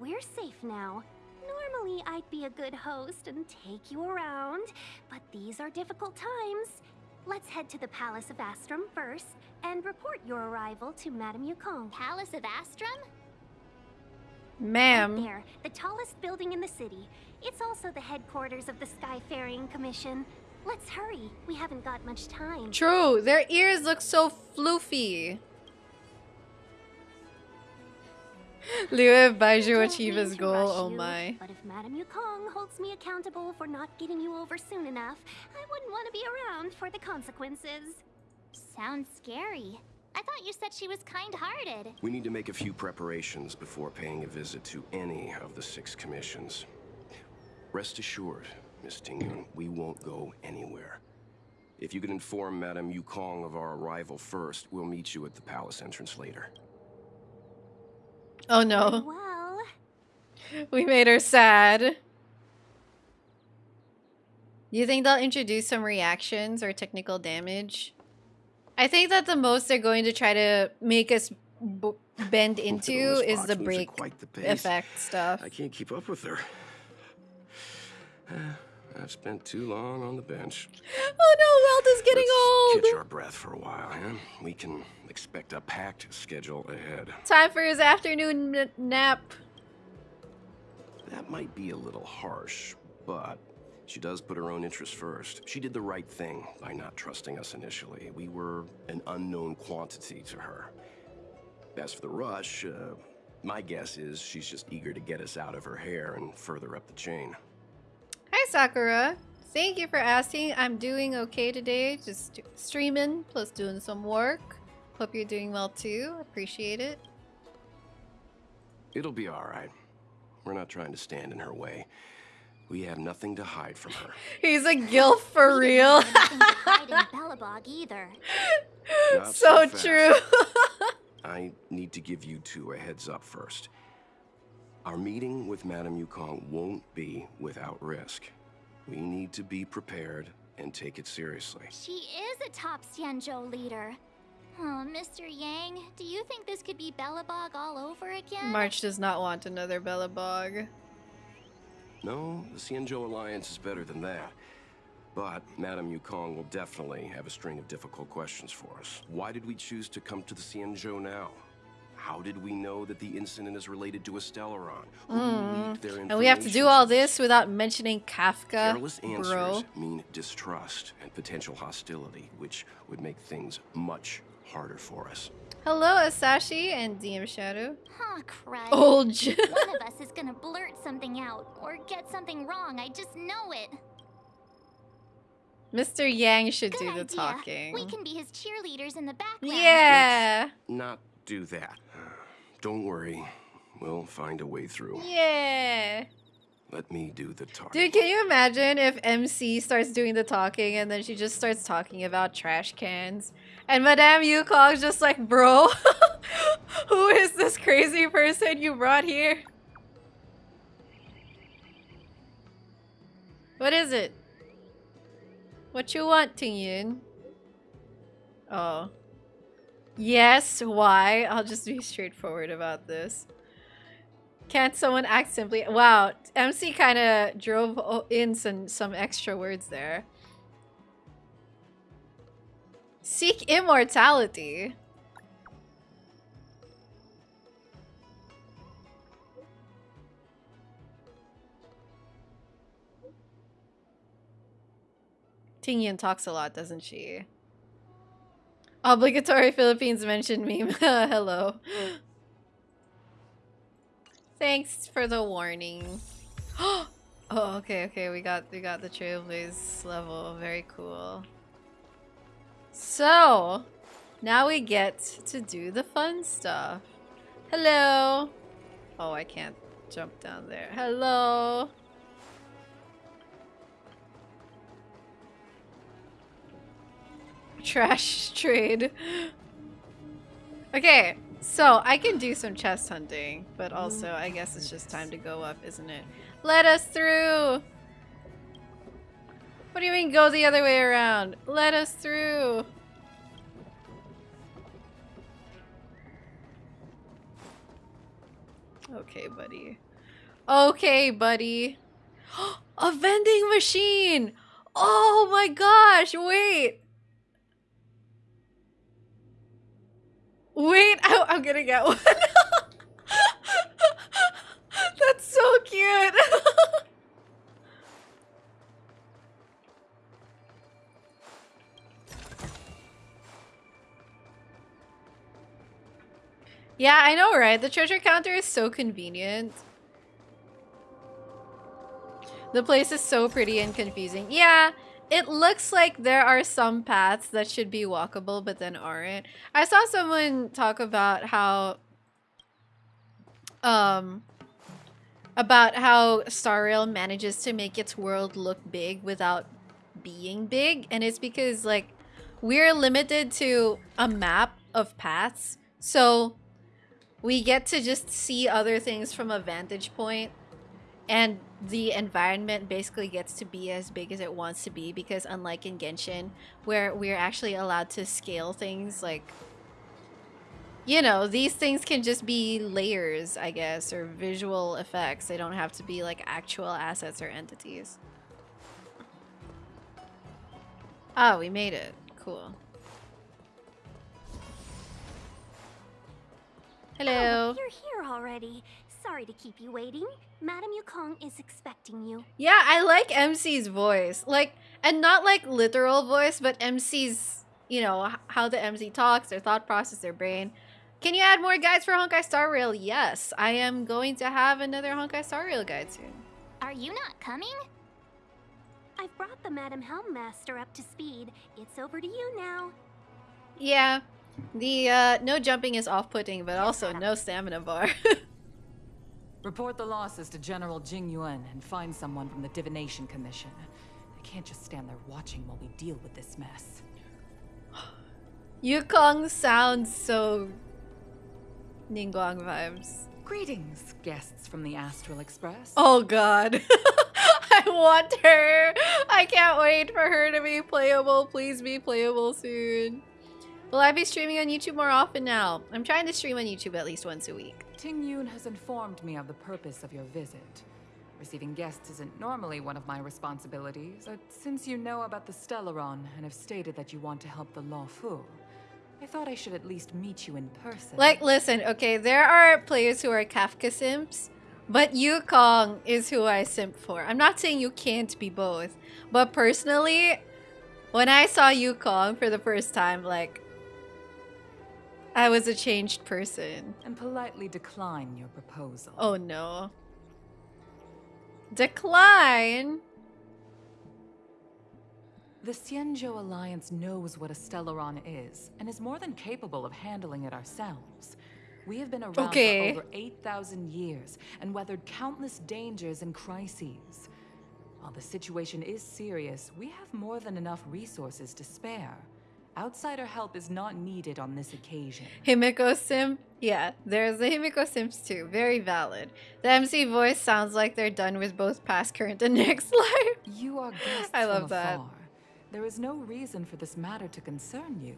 we're safe now. Normally, I'd be a good host and take you around, but these are difficult times. Let's head to the Palace of Astrum first and report your arrival to Madame Yukong. Palace of Astrum? Ma'am. There, the tallest building in the city. It's also the headquarters of the Skyfaring Commission. Let's hurry. We haven't got much time. True. Their ears look so floofy. Liu Baizhu achieve his goal. Oh you, my. But if Madame Yukong holds me accountable for not getting you over soon enough, I wouldn't want to be around for the consequences. Sounds scary. I thought you said she was kind-hearted. We need to make a few preparations before paying a visit to any of the six commissions. Rest assured, Miss Tingyun, we won't go anywhere. If you could inform Madame Yukong of our arrival first, we'll meet you at the palace entrance later. Oh no. Well, We made her sad. You think they'll introduce some reactions or technical damage? I think that the most they're going to try to make us b bend into is the break quite the effect stuff. I can't keep up with her. I've spent too long on the bench. Oh no, Welt is getting Let's catch our breath for a while, huh? We can expect a packed schedule ahead. Time for his afternoon n- nap. That might be a little harsh, but she does put her own interests first. She did the right thing by not trusting us initially. We were an unknown quantity to her. As for the rush, uh, my guess is she's just eager to get us out of her hair and further up the chain. Hi Sakura. Thank you for asking. I'm doing okay today. Just streaming plus doing some work. Hope you're doing well too. Appreciate it. It'll be all right. We're not trying to stand in her way. We have nothing to hide from her. He's a gilf for real. Nothing to hide in either. Not so fast. true. I need to give you two a heads up first. Our meeting with Madame Yukong won't be without risk. We need to be prepared and take it seriously. She is a top Xianzhou leader. Oh, Mr. Yang, do you think this could be Belobog all over again? March does not want another Belobog. No, the Xianzhou Alliance is better than that. But Madame Yukong will definitely have a string of difficult questions for us. Why did we choose to come to the Xianzhou now? How did we know that the incident is related to? Who hmm. leaked their And we have to do all this without mentioning Kafka, Careless answers bro. mean distrust and potential hostility, which would make things much harder for us. Hello, Asashi and DM Shadow. Huh, crud. Old. J- One of us is gonna blurt something out or get something wrong. I just know it. Mr. Yang should Good do the idea. talking. We can be his cheerleaders in the background. Yeah. Not do that. Don't worry. We'll find a way through. Yeah. Let me do the talking. Dude, can you imagine if MC starts doing the talking and then she just starts talking about trash cans? And Madame Yukong's just like, bro, who is this crazy person you brought here? What is it? What you want, Tingyun? Oh. Yes, why? I'll just be straightforward about this. Can't someone act simply? Wow, MC kind of drove in some, some extra words there. Seek immortality. Tingyun talks a lot, doesn't she? Obligatory Philippines mentioned meme. Hello. Thanks for the warning. oh, okay, okay. We got we got the Trailblaze level. Very cool. So, now we get to do the fun stuff. Hello. Oh, I can't jump down there. Hello. Trash trade. Okay, So, I can do some chest hunting, but also I guess it's just time to go up, isn't it? Let us through! What do you mean go the other way around? Let us through! Okay, buddy. Okay, buddy. A vending machine! Oh my gosh, wait! Wait, I, I'm gonna get one. That's so cute. yeah, I know, right? The treasure counter is so convenient. The place is so pretty and confusing. Yeah, it looks like there are some paths that should be walkable but then aren't. I saw someone talk about how um about how Star Rail manages to make its world look big without being big and it's because like we're limited to a map of paths. So we get to just see other things from a vantage point and the environment basically gets to be as big as it wants to be because unlike in Genshin where we're actually allowed to scale things like you know these things can just be layers I guess or visual effects. They don't have to be like actual assets or entities. Oh we made it. Cool hello Oh, you're here already. Sorry to keep you waiting. Madame Yukong is expecting you. Yeah, I like MC's voice. Like, and not like literal voice, but MC's, you know, how the MC talks, their thought process, their brain. Can you add more guides for Honkai Star Rail? Yes, I am going to have another Honkai Star Rail guide soon. Are you not coming? I've brought the Madame Helmmaster up to speed. It's over to you now. Yeah, the uh, no jumping is off-putting, but also no stamina bar. Report the losses to General Jing Yuan and find someone from the Divination Commission. I can't just stand there watching while we deal with this mess. Yukong sounds so Ningguang vibes. Greetings, guests from the Astral Express. Oh god. I want her. I can't wait for her to be playable. Please be playable soon. Will I be streaming on YouTube more often now? I'm trying to stream on YouTube at least once a week. Tingyun has informed me of the purpose of your visit. Receiving guests isn't normally one of my responsibilities, but since you know about the Stellaron and have stated that you want to help the Luofu, I thought I should at least meet you in person. Like, listen, okay, there are players who are Kafka simps, but Yukong is who I simp for. I'm not saying you can't be both, but personally, when I saw Yukong for the first time, like, I was a changed person. and politely decline your proposal. Oh no. Decline? The Xianzhou Alliance knows what a Stellaron is, and is more than capable of handling it ourselves. We have been around Okay. for over 8,000 years, and weathered countless dangers and crises. While the situation is serious, we have more than enough resources to spare. Outsider help is not needed on this occasion. Himeko simp? Yeah, there's the Himeko simps too. Very valid. The MC voice sounds like they're done with both past, current, and next life. You are guests I love from that. afar. There is no reason for this matter to concern you.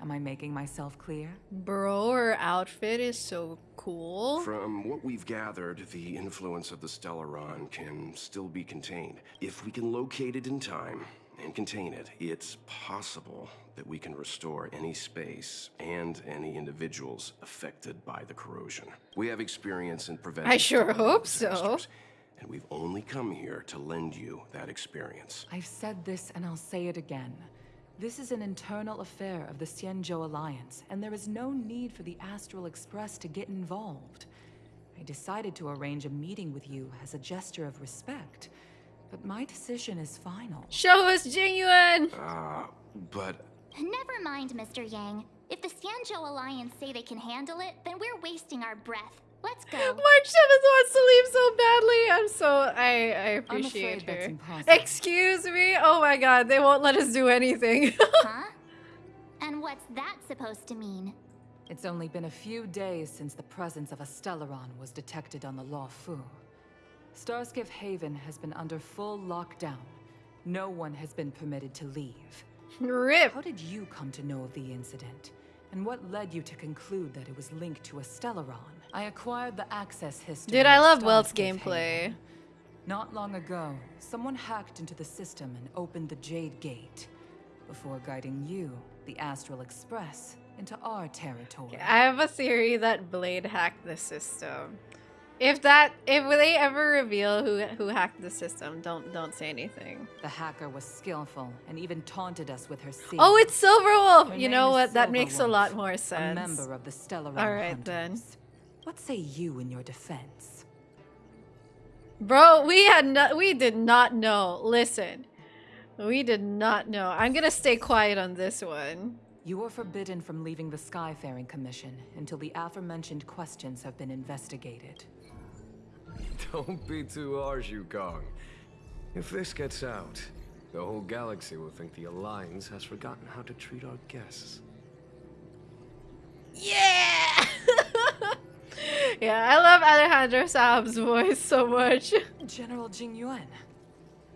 Am I making myself clear? Bro, her outfit is so cool. From what we've gathered, the influence of the Stellaron can still be contained. If we can locate it in time and contain it, it's possible that we can restore any space and any individuals affected by the corrosion. We have experience in preventing I sure Stellaron hope so. And we've only come here to lend you that experience. I've said this and I'll say it again. This is an internal affair of the Xianzhou Alliance, and there is no need for the Astral Express to get involved. I decided to arrange a meeting with you as a gesture of respect, but my decision is final. Show us genuine. Ah, but Never mind, Mr. Yang. If the Xianzhou Alliance say they can handle it, then we're wasting our breath. Let's go. March 7th wants to leave so badly. I'm so I I appreciate her. Excuse me. Oh my god, they won't let us do anything. huh? And what's that supposed to mean? It's only been a few days since the presence of a Stellaron was detected on the Luofu. Starskiff Haven has been under full lockdown. No one has been permitted to leave. Rip. How did you come to know of the incident? And what led you to conclude that it was linked to a Stellaron? I acquired the access history. Dude, I love Welt's gameplay. Not long ago, someone hacked into the system and opened the Jade Gate before guiding you, the Astral Express, into our territory. I have a theory that Blade hacked the system. If that, if they ever reveal who who hacked the system, don't don't say anything. The hacker was skillful and even taunted us with her secret. Oh, it's Silverwolf. Her You know what? That makes a lot more sense. A member of the Stellaron All right, then. What say you in your defense? Bro, we had no, we did not know. Listen, we did not know. I'm gonna stay quiet on this one. You are forbidden from leaving the Skyfaring Commission until the aforementioned questions have been investigated. Don't be too harsh, Yukong. If this gets out, the whole galaxy will think the Alliance has forgotten how to treat our guests. Yeah. yeah, I love Alejandro Saab's voice so much. General Jing Yuan.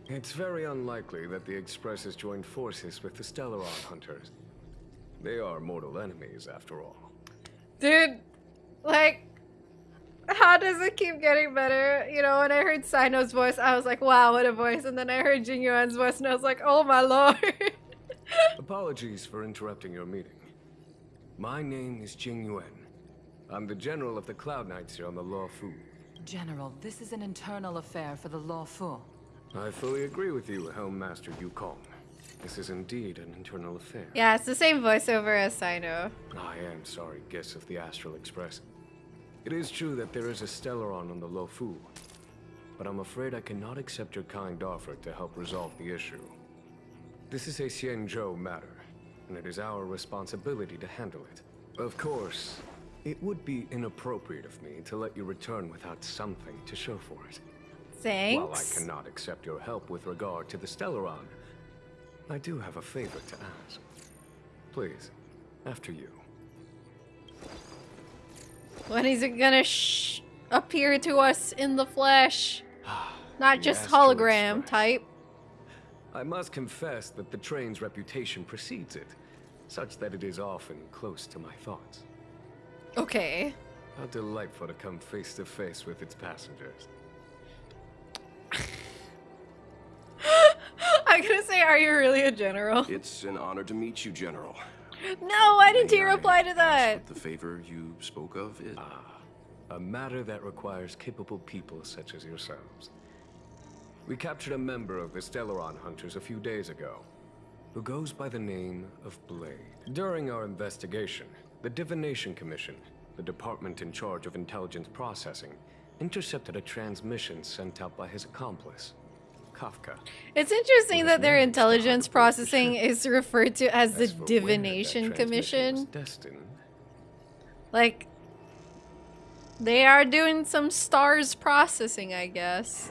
It's very unlikely that the Express has joined forces with the Stellaron Hunters. They are mortal enemies, after all. Dude, like, how does it keep getting better? You know, when I heard Cyno's voice, I was like, wow, what a voice. And then I heard Jing Yuan's voice, and I was like, oh my lord. Apologies for interrupting your meeting. My name is Jing Yuan. I'm the general of the Cloud Knights here on the Luofu. General, this is an internal affair for the Luofu. I fully agree with you, Helm Master Yukong. This is indeed an internal affair. yeah, it's the same voiceover as Sino. I am sorry, guests of the Astral Express. It is true that there is a Stellaron on the Luofu, but I'm afraid I cannot accept your kind offer to help resolve the issue. This is a Xianzhou matter, and it is our responsibility to handle it. Of course, it would be inappropriate of me to let you return without something to show for it. Thanks. While I cannot accept your help with regard to the Stellaron, I do have a favor to ask. Please, after you. When is it gonna sh- appear to us in the flesh? Not just hologram type. I must confess that the train's reputation precedes it, such that it is often close to my thoughts. Okay. How delightful to come face to face with its passengers. I'm gonna say, are you really a general? It's an honor to meet you, General. No, why didn't he reply to that? the favor you spoke of is. Ah, A matter that requires capable people such as yourselves. We captured a member of the Stellaron Hunters a few days ago, who goes by the name of Blade. During our investigation, the Divination Commission, the department in charge of intelligence processing, intercepted a transmission sent out by his accomplice, Kafka. It's interesting that their known as the intelligence Heart of the processing is referred to as the As for where that Divination Commission. Like, they are doing some stars processing, I guess.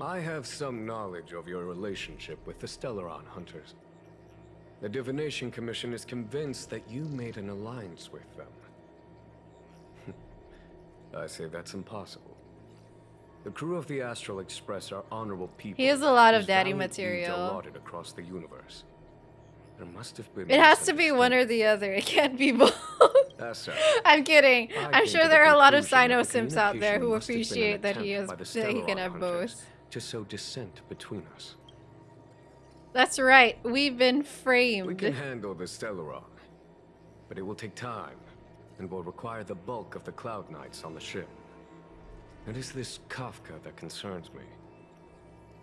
I have some knowledge of your relationship with the Stellaron Hunters. The Divination Commission is convinced that you made an alliance with them. I say that's impossible. The crew of the Astral Express are honorable people. He has a lot of daddy valiant deeds are material. across the universe. There must have been It has to be one or the other. It can't be both. Such, I'm kidding. I I'm sure the there are a lot of Cyno Sims out there who communication must have been an appreciate that he is that he can have both. To sow dissent between us. That's right. We've been framed. We can handle the Stellaron, but it will take time and will require the bulk of the Cloud Knights on the ship. It is this Kafka that concerns me.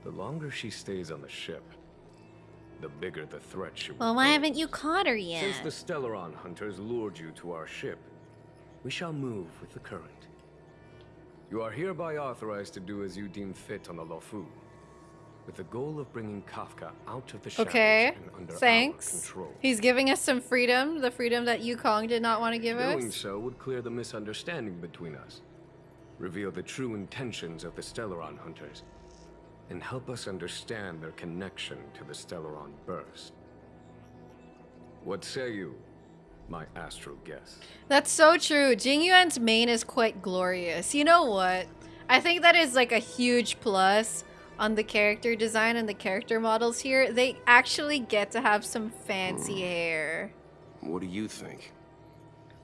The longer she stays on the ship, the bigger the threat she will Well, why pose. haven't you caught her yet? Since the Stellaron hunters lured you to our ship, we shall move with the current. You are hereby authorized to do as you deem fit on the Luofu, with the goal of bringing Kafka out of the shadows Okay. and under Thanks. our control. He's giving us some freedom, the freedom that Yukong did not want to give Doing us. Doing so would clear the misunderstanding between us, reveal the true intentions of the Stellaron hunters, and help us understand their connection to the Stellaron burst. What say you? my astral guest? That's so true. Jing Yuan's mane is quite glorious. You know what? I think that is like a huge plus on the character design and the character models here. They actually get to have some fancy hmm. hair. What do you think?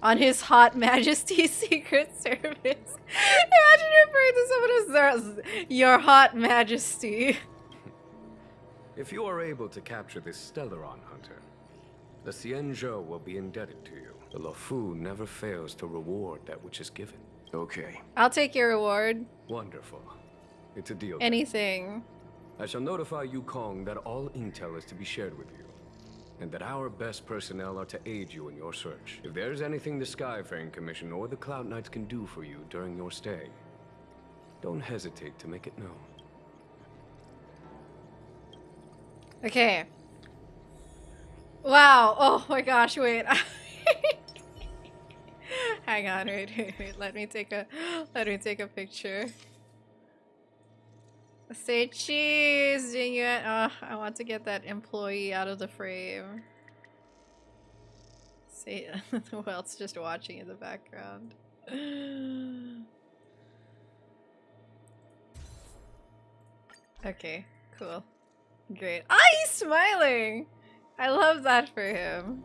On his Hot Majesty's Secret Service. Imagine referring to someone as your Hot Majesty. If you are able to capture this Stellaron hunter, the Xianzhou will be indebted to you. The Luofu never fails to reward that which is given. Okay. I'll take your reward. Wonderful. It's a deal. then. Anything. I shall notify Yukong that all intel is to be shared with you, and that our best personnel are to aid you in your search. If there's anything the Skyfaring Commission or the Cloud Knights can do for you during your stay, don't hesitate to make it known. Okay. Wow. Oh my gosh, wait. Hang on, wait, wait, wait. Let me take a let me take a picture. Say cheese, Jing Yuan. Oh, I want to get that employee out of the frame. Say who else just watching in the background? okay, cool. Great. Ah, he's smiling! I love that for him.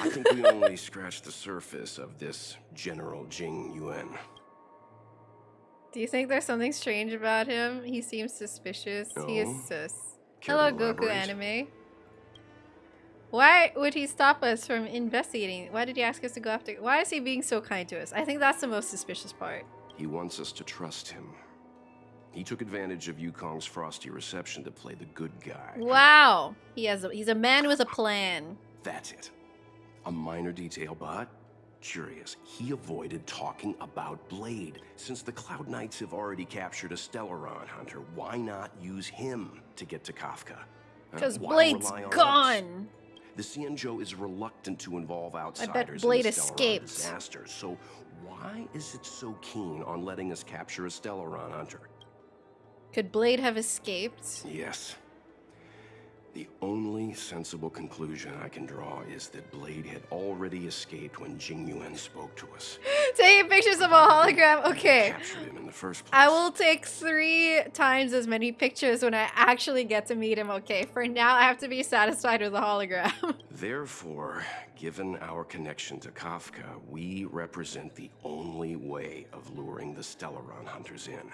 I think we only scratched the surface of this General Jing Yuan. Do you think there's something strange about him? He seems suspicious. He is No. sus. Hello, Goku anime. Why would he stop us from investigating? Why did he ask us to go after? Why is he being so kind to us? I think that's the most suspicious part. He wants us to trust him. He took advantage of Yukong's frosty reception to play the good guy. Wow, he has. A, he's a man with a plan. That's it. A minor detail, but curious. He avoided talking about Blade. Since the Cloud Knights have already captured a Stellaron hunter, why not use him to get to Kafka? Uh, Because why Blade's on us? gone. The Xianzhou is reluctant to involve outsiders Blade in the escaped. disaster, so why is it so keen on letting us capture a Stellaron hunter? Could Blade have escaped? Yes. The only sensible conclusion I can draw is that Blade had already escaped when Jing Yuan spoke to us. Taking pictures of a hologram. Okay. Captured him in the first place. I will take three times as many pictures when I actually get to meet him. Okay, for now I have to be satisfied with the hologram. Therefore, given our connection to Kafka, we represent the only way of luring the Stellaron hunters in.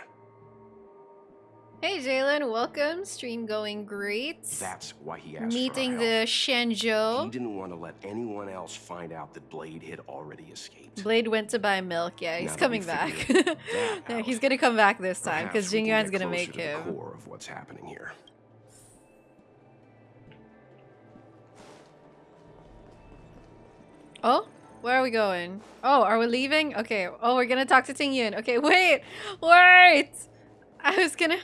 Hey Jalen, welcome. Stream going great. That's why he asked Meeting the help. He didn't want to let anyone else find out that Blade had already escaped. Blade went to buy milk. Yeah, he's Now coming back. yeah, he's gonna come back this time because Jing Yuan's gonna make to him. The core of what's happening here. Oh, where are we going? Oh, are we leaving? Okay. Oh, we're gonna talk to Tingyun. Okay, wait, wait. I was gonna.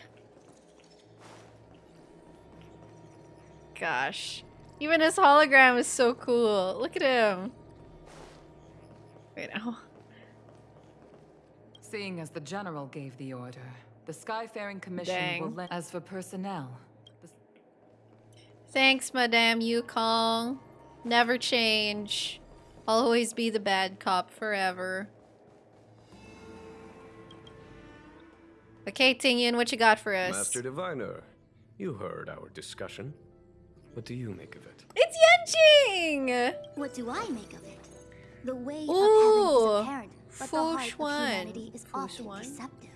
Gosh, even his hologram is so cool. Look at him. Wait, oh. Seeing as the General gave the order, the Skyfaring Commission will Dang. lend. As for personnel, the Thanks, Madame Yukong. Never change. Always be the bad cop forever. Okay, Tingyun, what you got for us? Master Diviner, you heard our discussion. What do you make of it? It's Yanqing! What do I make of it? The way Ooh, of heaven is apparent, but the Fu heart of humanity is Fu often Xuan. deceptive.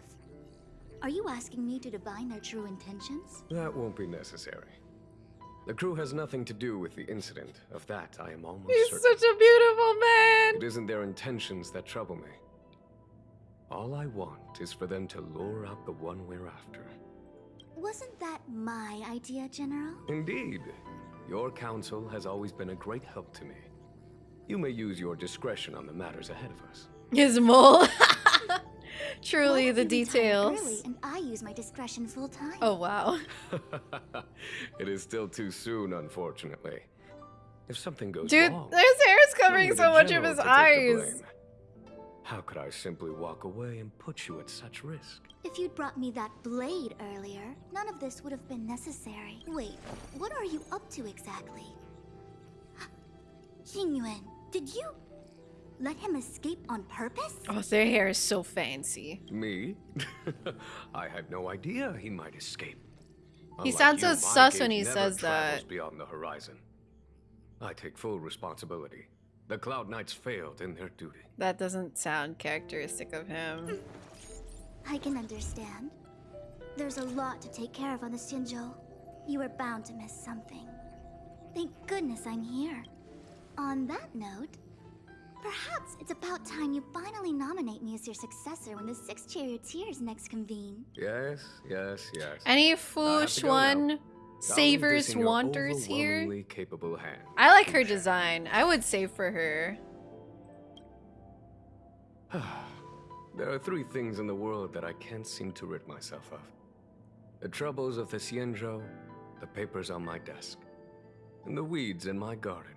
Are you asking me to divine their true intentions? That won't be necessary. The crew has nothing to do with the incident. Of that, I am almost He's certain. such a beautiful man! It isn't their intentions that trouble me. All I want is for them to lure out the one we're after. Wasn't that my idea, General? Indeed. Your counsel has always been a great help to me. You may use your discretion on the matters ahead of us. His mole. Truly What the if you retire details. Early and I use my discretion full time. Oh, wow. it is still too soon, unfortunately. If something goes Dude, wrong, his hair is covering so much of his to take the eyes. Blame. How could I simply walk away and put you at such risk? If you'd brought me that blade earlier, none of this would have been necessary. Wait, what are you up to exactly? Jing Yuan, did you let him escape on purpose? Oh, their hair is so fancy. Me? I had no idea he might escape. He Unlike sounds you, so sus when he never says travels that. beyond the horizon. I take full responsibility. The Cloud Knights failed in their duty. That doesn't sound characteristic of him. Hmm. I can understand. There's a lot to take care of on the Xianzhou. You are bound to miss something. Thank goodness I'm here. On that note, perhaps it's about time you finally nominate me as your successor when the Six Charioteers next convene. Yes, yes, yes. Any foolish have Foosh to go now. One I'll leave savers this in your wanters here? capable hands. I like her design. I would save for her. There are three things in the world that I can't seem to rid myself of. The troubles of the Xianzhou, the papers on my desk, and the weeds in my garden.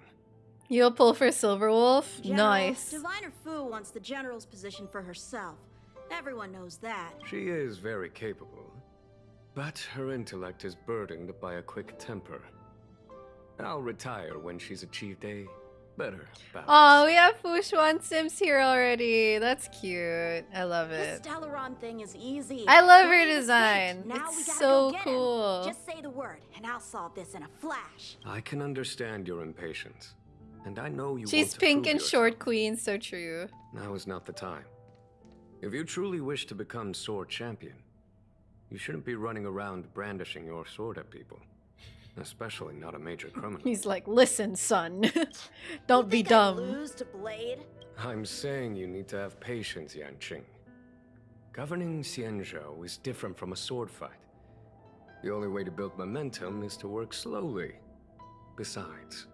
You'll pull for Silverwolf? General, Nice. Diviner Fu wants the general's position for herself. Everyone knows that. She is very capable, but her intellect is burdened by a quick temper. I'll retire when she's achieved a better balance. Oh, we have Fu Xuan Sims here already. That's cute. I love This it. Stellaron thing is easy. I love her We're in the design. Now It's so cool. Him. Just say the word, and I'll solve this in a flash. I can understand your impatience, and I know you She's want to pink and yourself. short queen, so true. Now is not the time. If you truly wish to become sword champion, you shouldn't be running around brandishing your sword at people. Especially not a major criminal. He's like, listen, son. Don't be Think I'd dumb. lose to Blade? I'm saying you need to have patience, Yanqing. Governing Xianzhou is different from a sword fight. The only way to build momentum is to work slowly. Besides,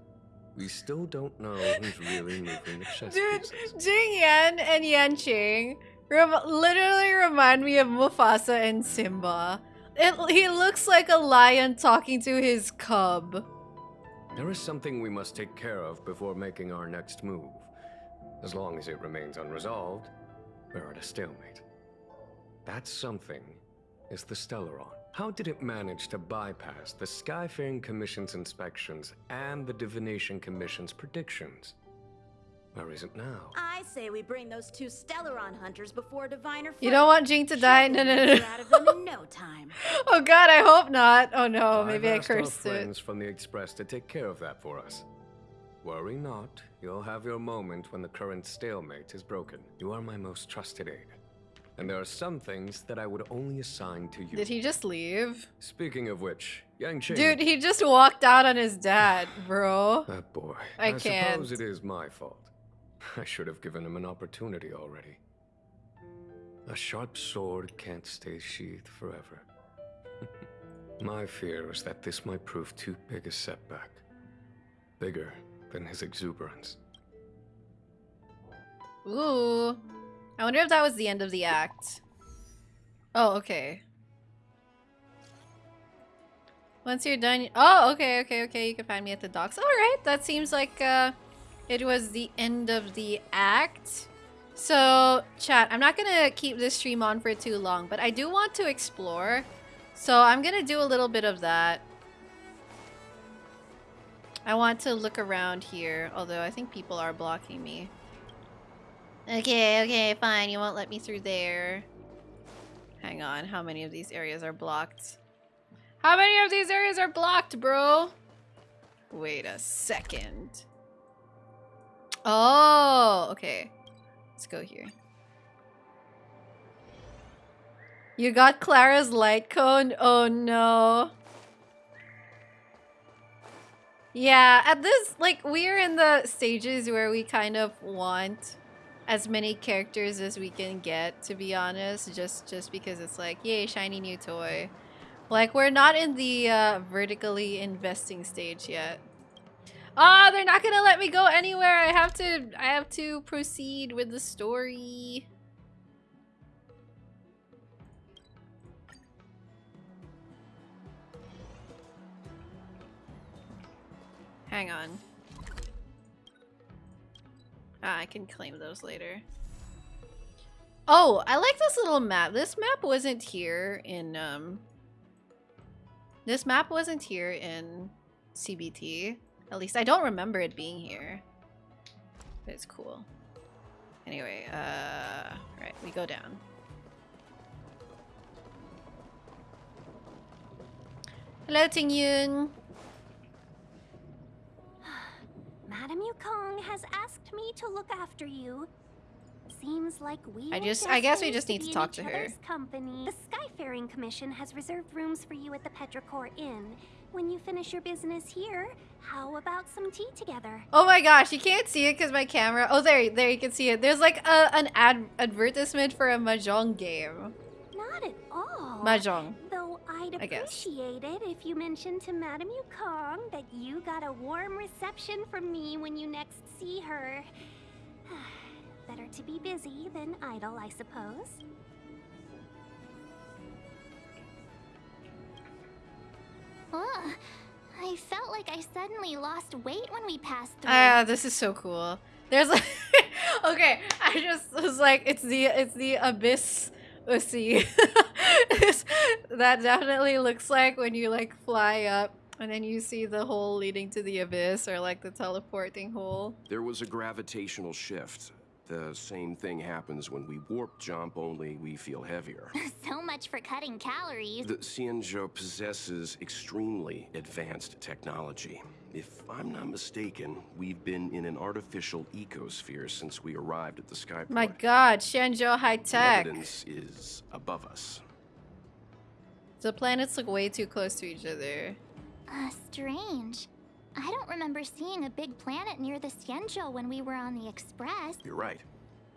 we still don't know who's really moving the chess Dude, pieces. Jing Yuan and Yanqing rem literally remind me of Mufasa and Simba. It, he looks like a lion talking to his cub. There is something we must take care of before making our next move. As long as it remains unresolved, we're at a stalemate. That something is the Stellaron. How did it manage to bypass the Skyfaring Commission's inspections and the Divination Commission's predictions? Where is it now? I say we bring those two Stellaron hunters before Diviner Fu. You don't want Jing to die? No, no, no, She'll no. out of them in no time. Oh god, I hope not. Oh no, maybe I've maybe I asked our cursed it. friends from the Express to take care of that for us. Worry not, you'll have your moment when the current stalemate is broken. You are my most trusted aide. And there are some things that I would only assign to you. Did he just leave? Speaking of which, Yanqing. Dude, he just walked out on his dad, bro. That boy. I suppose can't. suppose it is my fault. I should have given him an opportunity already. A sharp sword can't stay sheathed forever. my fear is that this might prove too big a setback. Bigger than his exuberance. Ooh. I wonder if that was the end of the act. Oh, okay. Once you're done... Oh, okay, okay, okay. You can find me at the docks. Alright, that seems like uh, it was the end of the act. So, chat, I'm not going to keep this stream on for too long, but I do want to explore. So I'm going to do a little bit of that. I want to look around here, although I think people are blocking me. Okay, okay, fine. You won't let me through there. Hang on. How many of these areas are blocked? How many of these areas are blocked, bro? Wait a second. Oh, okay. Let's go here. You got Clara's light cone? Oh no. Yeah, at this, like, we're in the stages where we kind of want as many characters as we can get, to be honest. Just, just because it's like, yay, shiny new toy. Like, we're not in the uh, vertically investing stage yet. Ah, they're not gonna let me go anywhere. I have to, I have to proceed with the story. Hang on. Ah, I can claim those later. Oh, I like this little map. This map wasn't here in um This map wasn't here in CBT. At least I don't remember it being here. But it's cool. Anyway, uh right, we go down. Hello Tingyun. Madame Yukong has asked me to look after you. Seems like we I just- I guess we just need to in talk to her. Company. The Skyfaring Commission has reserved rooms for you at the Petrichor Inn. When you finish your business here, how about some tea together? Oh my gosh, you can't see it because my camera. Oh, there, there you can see it. There's like a, an ad advertisement for a mahjong game. Not at all. Mahjong. Though I'd appreciate it if you mentioned to Madame Yukong that you got a warm reception from me when you next see her. Better to be busy than idle, I suppose. Ugh. I felt like I suddenly lost weight when we passed through. Ah, this is so cool. There's like, okay, I just was like, it's the it's the abyss usi. It's- that definitely looks like when you like fly up and then you see the hole leading to the abyss or like the teleporting hole. There was a gravitational shift. The same thing happens when we warp jump, only we feel heavier. so much for cutting calories. The Xianzhou possesses extremely advanced technology. If I'm not mistaken, we've been in an artificial ecosphere since we arrived at the skyport. My God, Xianzhou high tech. The tech. evidence is above us. The planets look way too close to each other. Uh, strange. I don't remember seeing a big planet near the Xianzhou when we were on the Express. You're right.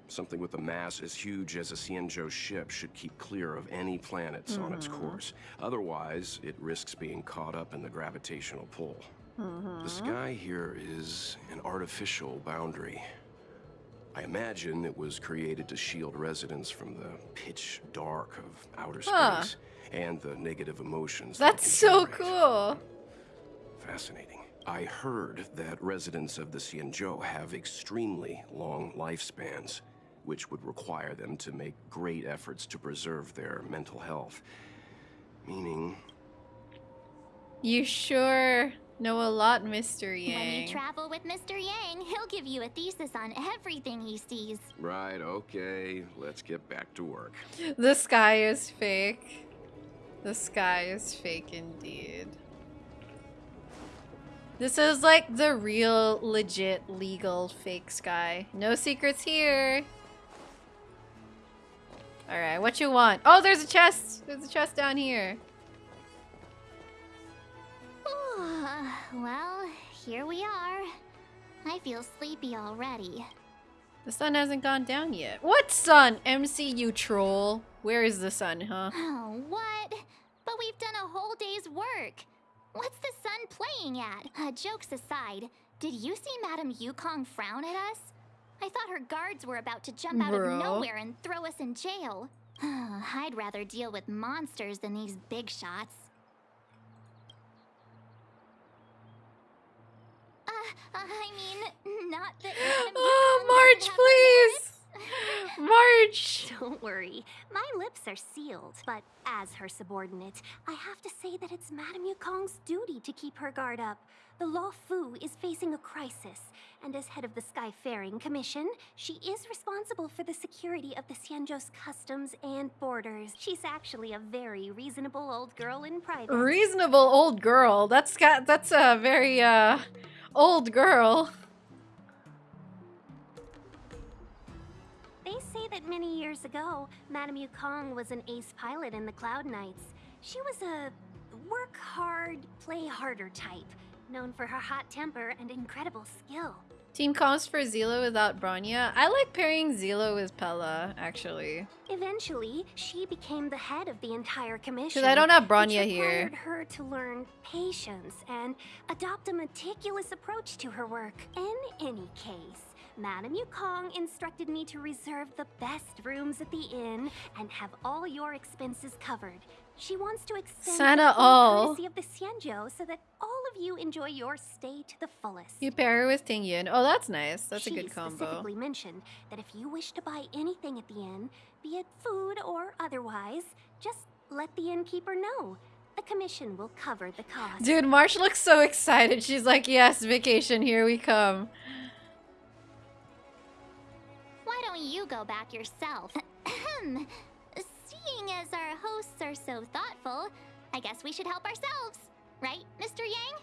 Something with a mass as huge as a Xianzhou ship should keep clear of any planets on its Mhm. course. Otherwise, it risks being caught up in the gravitational pull. Mhm. The sky here is an artificial boundary. I imagine it was created to shield residents from the pitch dark of outer space Huh. and the negative emotions. That's can so cool. Fascinating. I heard that residents of the Xianzhou have extremely long lifespans, which would require them to make great efforts to preserve their mental health. Meaning, You sure know a lot, Mr. Yang. When you travel with Mr. Yang, he'll give you a thesis on everything he sees. right, okay, let's get back to work. The sky is fake. The sky is fake indeed. This is like the real, legit, legal, fake sky. No secrets here. Alright, what you want? Oh, there's a chest! There's a chest down here. well, here we are. I feel sleepy already. The sun hasn't gone down yet. What sun? MCU troll. Where is the sun, huh? Oh, what? But we've done a whole day's work. What's the sun playing at? Uh, jokes aside, did you see Madame Yukong frown at us? I thought her guards were about to jump out Bro. of nowhere and throw us in jail. I'd rather deal with monsters than these big shots. Uh, I mean, not that Madame Oh, Yukong March, please! March! Don't worry, my lips are sealed. But as her subordinate, I have to say that it's Madame Yukong's duty to keep her guard up. The Law Fu is facing a crisis, and as head of the Skyfaring Commission, she is responsible for the security of the Xianzhou's customs and borders. She's actually a very reasonable old girl in private. Reasonable old girl. That's got that's a very uh old girl. They say that many years ago, Madame Yukong was an ace pilot in the Cloud Knights. She was a work hard, play harder type, known for her hot temper and incredible skill. Team comps for Seele without Bronya. I like pairing Seele with Pela, actually. Eventually, she became the head of the entire commission. Because I don't have Bronya here. her to learn patience and adopt a meticulous approach to her work. In any case, Madame Yukong instructed me to reserve the best rooms at the inn and have all your expenses covered. She wants to extend Santa the all. courtesy of the Xianzhou so that all of you enjoy your stay to the fullest. You pair her with Tingyun. Oh, that's nice. That's a good combo. She specifically mentioned that if you wish to buy anything at the inn, be it food or otherwise, just let the innkeeper know. The commission will cover the cost. Dude, Marsh looks so excited. She's like, yes, vacation, here we come. Why don't you go back yourself? Ahem. Seeing as our hosts are so thoughtful, I guess we should help ourselves. Right, Mr. Yang?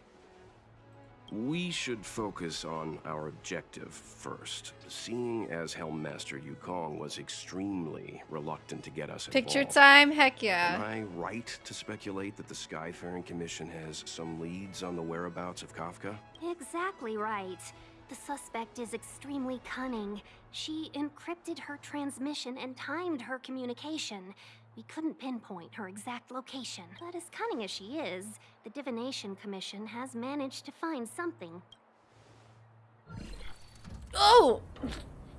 We should focus on our objective first. Seeing as Helmmaster Yukong was extremely reluctant to get us Picture involved, time? Heck yeah. Am yeah. I right to speculate that the Skyfaring Commission has some leads on the whereabouts of Kafka? Exactly right. The suspect is extremely cunning. She encrypted her transmission and timed her communication. We couldn't pinpoint her exact location. But as cunning as she is, the Divination Commission has managed to find something. Oh!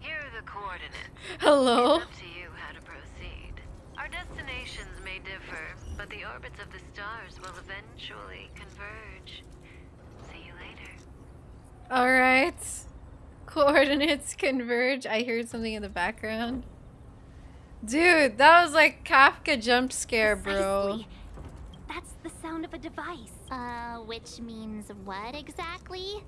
Here are the coordinates. Hello? It's up to you how to proceed. Our destinations may differ, but the orbits of the stars will eventually converge. See you later. Alright. Coordinates converge. I heard something in the background. Dude, that was like Kafka jump scare, bro. Precisely. That's the sound of a device. Uh, which means what exactly?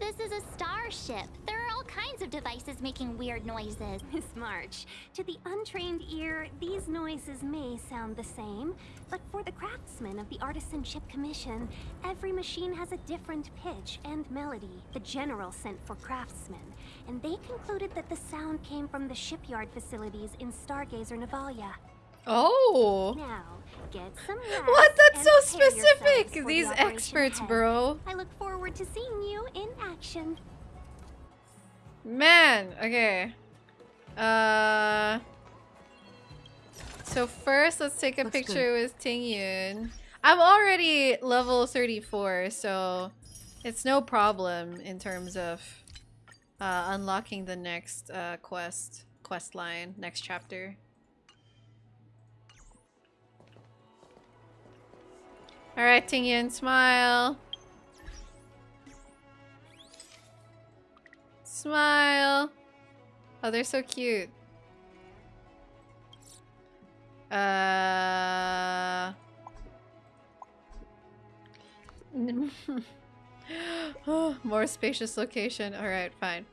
This is a starship. There are all kinds of devices making weird noises. Miss March, to the untrained ear, these noises may sound the same, but for the craftsmen of the Artisanship Commission, every machine has a different pitch and melody. The General sent for craftsmen, and they concluded that the sound came from the shipyard facilities in Stargazer Navalia. Oh. Now, get some rest What? That's so specific. for the These experts, ahead. bro. I look forward to seeing you in action. Man, okay. Uh. So first, let's take a Looks picture with Tingyun. I'm already level 34, so it's no problem in terms of uh, unlocking the next uh, quest quest line, next chapter. All right, Tingyun, smile. Smile. Oh, they're so cute. Uh. More spacious location. All right, fine.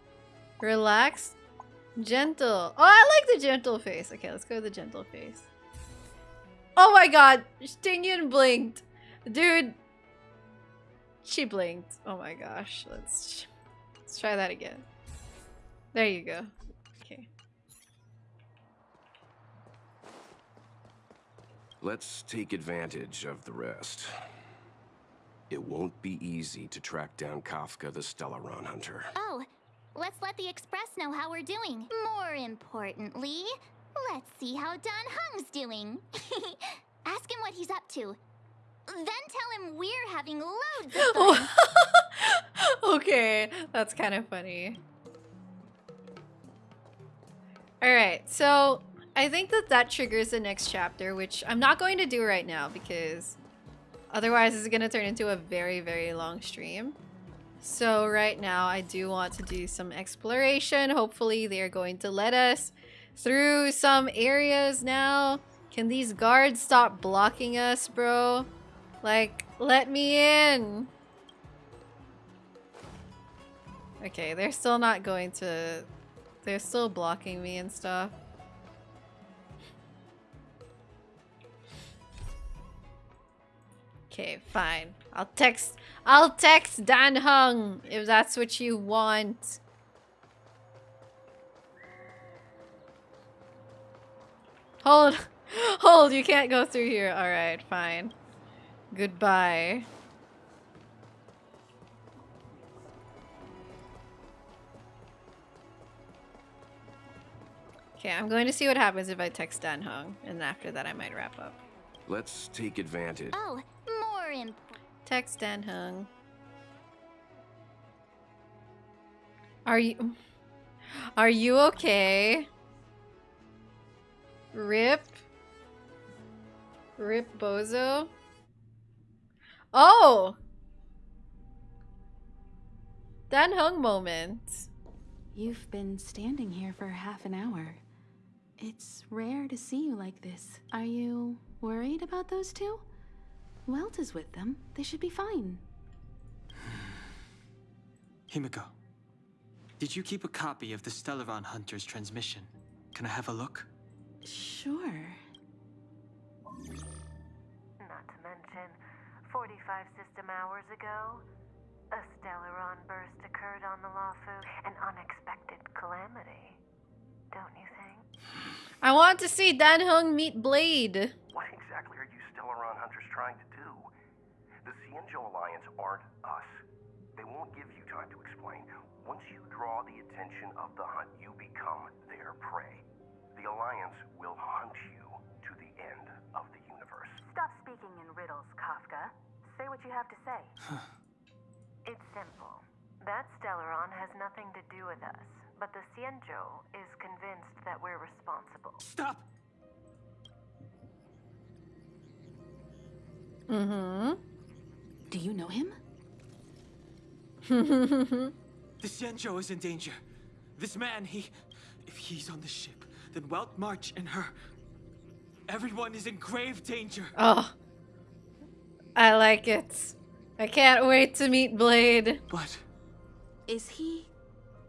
Relaxed. Gentle. Oh, I like the gentle face. Okay, let's go with the gentle face. Oh my god. Stingyun blinked. Dude. She blinked. Oh my gosh. Let's let's try that again. There you go. Okay. Let's take advantage of the rest. It won't be easy to track down Kafka the Stellaron Hunter. Oh, let's let the Express know how we're doing. More importantly, let's see how Dan Heng's doing. Ask him what he's up to. Then tell him we're having loads of fun. okay, that's kind of funny. Alright, so I think that that triggers the next chapter, which I'm not going to do right now because otherwise it's going to turn into a very, very long stream. So right now I do want to do some exploration. Hopefully they're going to let us through some areas now. Can these guards stop blocking us, bro? Like, let me in. Okay, they're still not going to... They're still blocking me and stuff. Okay, fine. I'll text... I'll text Dan Heng if that's what you want. Hold. Hold, you can't go through here. Alright, fine. Goodbye. Okay, I'm going to see what happens if I text Dan Heng, and after that I might wrap up. Let's take advantage. Oh, more important. Text Dan Heng. Are you... Are you okay? Rip? Rip Bozo? Oh! Dan Heng moment. You've been standing here for half an hour. It's rare to see you like this. Are you worried about those two? Welt is with them. They should be fine. Himeko, did you keep a copy of the Stellaron Hunter's transmission? Can I have a look? Sure. Not to mention, 45 system hours ago, a Stellaron burst occurred on the Luofu, an unexpected calamity. Don't you think? I want to see Dan Heng meet Blade. What exactly are you Stellaron hunters trying to do? The Xianzhou Alliance aren't us. They won't give you time to explain. Once you draw the attention of the hunt, you become their prey. The Alliance will hunt you to the end of the universe. Stop speaking in riddles, Kafka. Say what you have to say. it's simple. That Stellaron has nothing to do with us, but the Xianzhou is convinced that we're responsible. Stop! Mm-hmm. Do you know him? The Xianzhou is in danger. This man, he... If he's on the ship, then Welt March and her... Everyone is in grave danger. Oh. I like it. I can't wait to meet Blade. What? Is he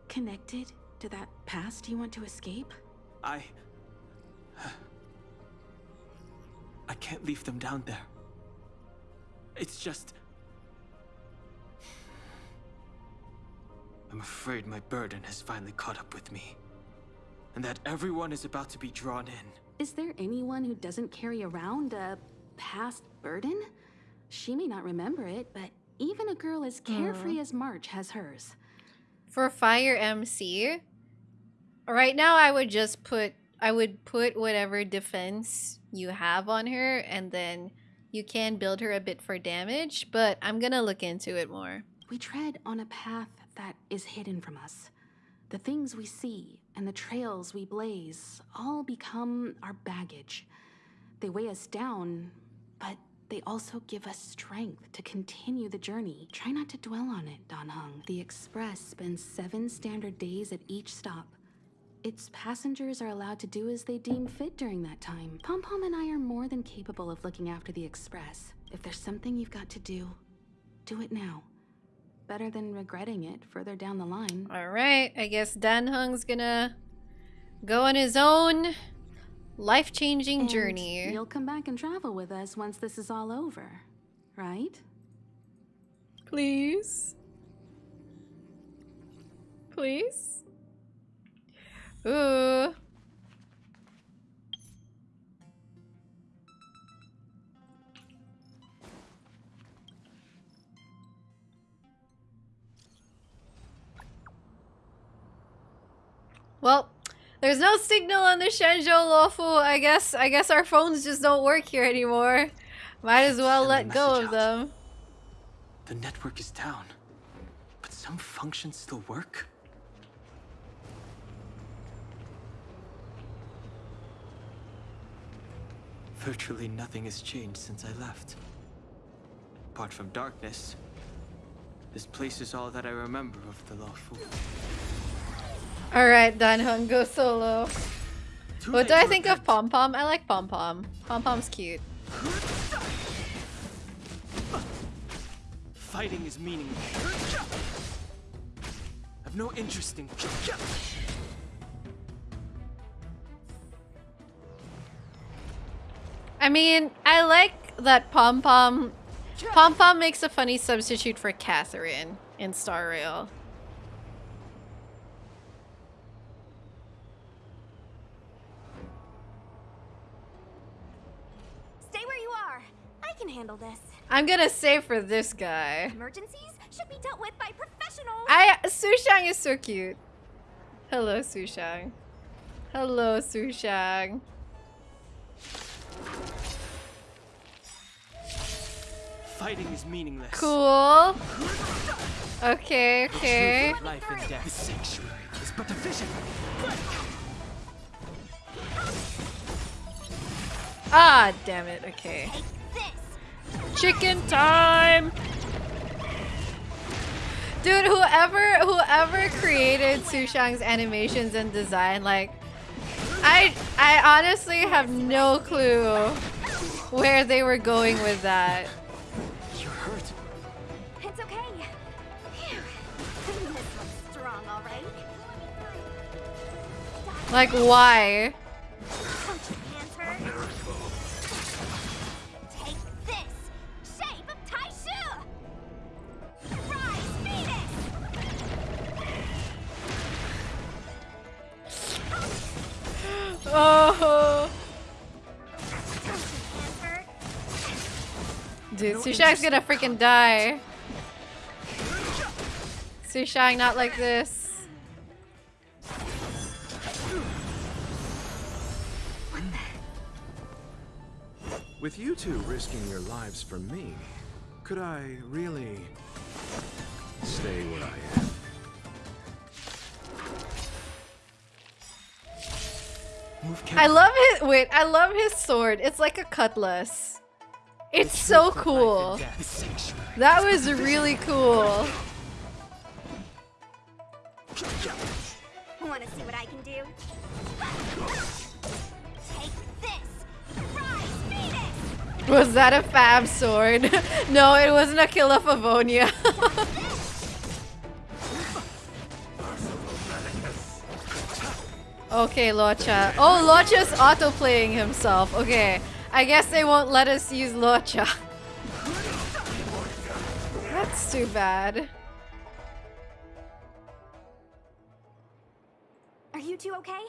connected to that past you want to escape? I... I can't leave them down there. It's just... I'm afraid my burden has finally caught up with me. And that everyone is about to be drawn in. Is there anyone who doesn't carry around a past burden? She may not remember it, but even a girl as carefree mm. as March has hers. For Fire MC, right now I would just put I would put whatever defense you have on her and then you can build her a bit for damage, but I'm gonna look into it more. We tread on a path that is hidden from us. The things we see and the trails we blaze all become our baggage. They weigh us down, they also give us strength to continue the journey. Try not to dwell on it, Dan Heng. The Express spends seven standard days at each stop. Its passengers are allowed to do as they deem fit during that time. Pom Pom and I are more than capable of looking after the Express. If there's something you've got to do, do it now. Better than regretting it further down the line. Alright, I guess Dan Heng's gonna go on his own life-changing And journey. You'll come back and travel with us once this is all over, right? Please? Please? Ooh. Well, there's no signal on the Xianzhou Luofu. I guess I guess our phones just don't work here anymore. Might as well let go of out. them. The network is down. But some functions still work? Virtually nothing has changed since I left. Apart from darkness, this place is all that I remember of the Luofu. Alright, Dan Heng, go solo. What do I think of Pom Pom? I like Pom Pom. Pom Pom's cute. Fighting is meaningless. I've no interest in. I mean, I like that Pom Pom. Pom Pom makes a funny substitute for Katheryne in Star Rail. Stay where you are. I can handle this. I'm gonna save for this guy. Emergencies should be dealt with by professionals. I Sushang is so cute. Hello, Sushang. Hello, Sushang. Fighting is meaningless. Cool. Okay, okay. Life and death. The sanctuary is but a vision. Ah, damn it. Okay. Chicken time. Dude, whoever whoever created Sushang's animations and design, like I I honestly have no clue where they were going with that. You're hurt. It's okay. Phew. This one's strong, all right. Like why? Oh. Dude, Sushang's gonna freaking die. Sushang, not like this. With you two risking your lives for me, could I really stay where I I love his wait, I love his sword. It's like a cutlass. It's so cool. That was really cool. Want to see what I can do? Rise, Was that a fab sword? no, it wasn't a kill of Avonia. okay, Luocha. Oh, Luocha's auto-playing himself. Okay. I guess they won't let us use Luocha. That's too bad. Are you two okay?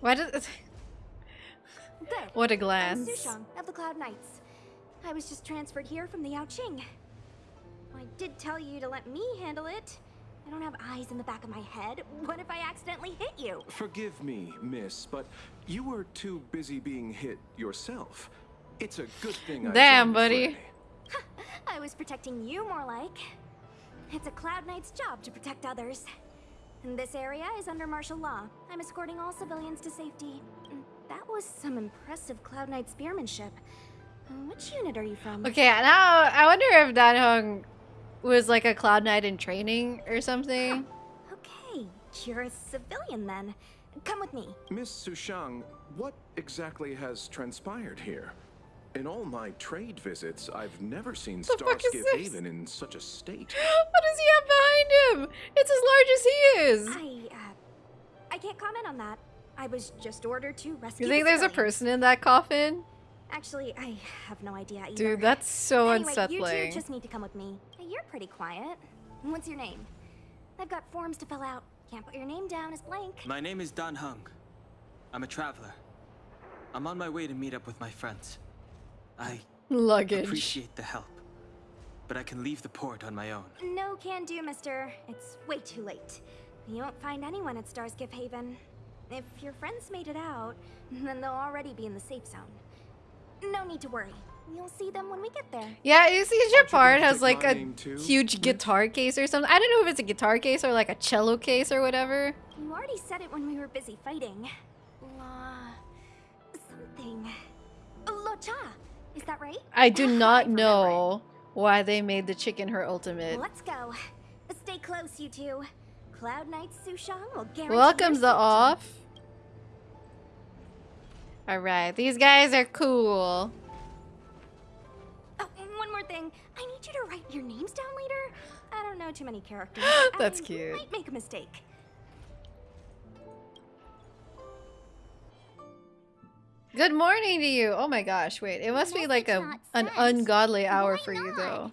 Why does Good. What a I'm glance. Sushang of the Cloud Knights. I was just transferred here from the Yao Yaoqing. I did tell you to let me handle it. I don't have eyes in the back of my head. What if I accidentally hit you? Forgive me, miss, but you were too busy being hit yourself. It's a good thing I Damn, buddy. I was protecting you more like. It's a Cloud Knight's job to protect others. And this area is under martial law. I'm escorting all civilians to safety. That was some impressive Cloud Knight spearmanship. Which unit are you from? Okay, now I wonder if Dan Heng was like a Cloud Knight in training or something. Okay, you're a civilian then. Come with me. Miss Sushang, what exactly has transpired here? In all my trade visits, I've never seen The fuck Starskip? Haven in such a state. what does he have behind him? It's as large as he is. I, uh, I can't comment on that. I was just ordered to rescue You think the there's a person in that coffin? Actually, I have no idea either. Dude, that's so anyway, unsettling. You two just need to come with me. Hey, You're pretty quiet. What's your name? I've got forms to fill out. Can't put your name down as blank. My name is Dan Heng. I'm a traveler. I'm on my way to meet up with my friends. I Luggage. appreciate the help, but I can leave the port on my own. No can do, mister. It's way too late. You won't find anyone at Starskip Haven. If your friends made it out, then they'll already be in the safe zone. No need to worry. You'll see them when we get there. Yeah, you see Japard has like a name too, huge guitar case or something. I don't know if it's a guitar case or like a cello case or whatever. You already said it when we were busy fighting. La... something. Luocha! Is that right? I do not know why they made the chicken her ultimate. Let's go. Stay close, you two. Cloud Knight Sushang will guarantee Welcome your the off. Alright, these guys are cool. Thing. I need you to write your names down later. I don't know too many characters. That's I cute. Might make a mistake. Good morning to you. Oh my gosh, wait. It must be like a an ungodly hour for you though.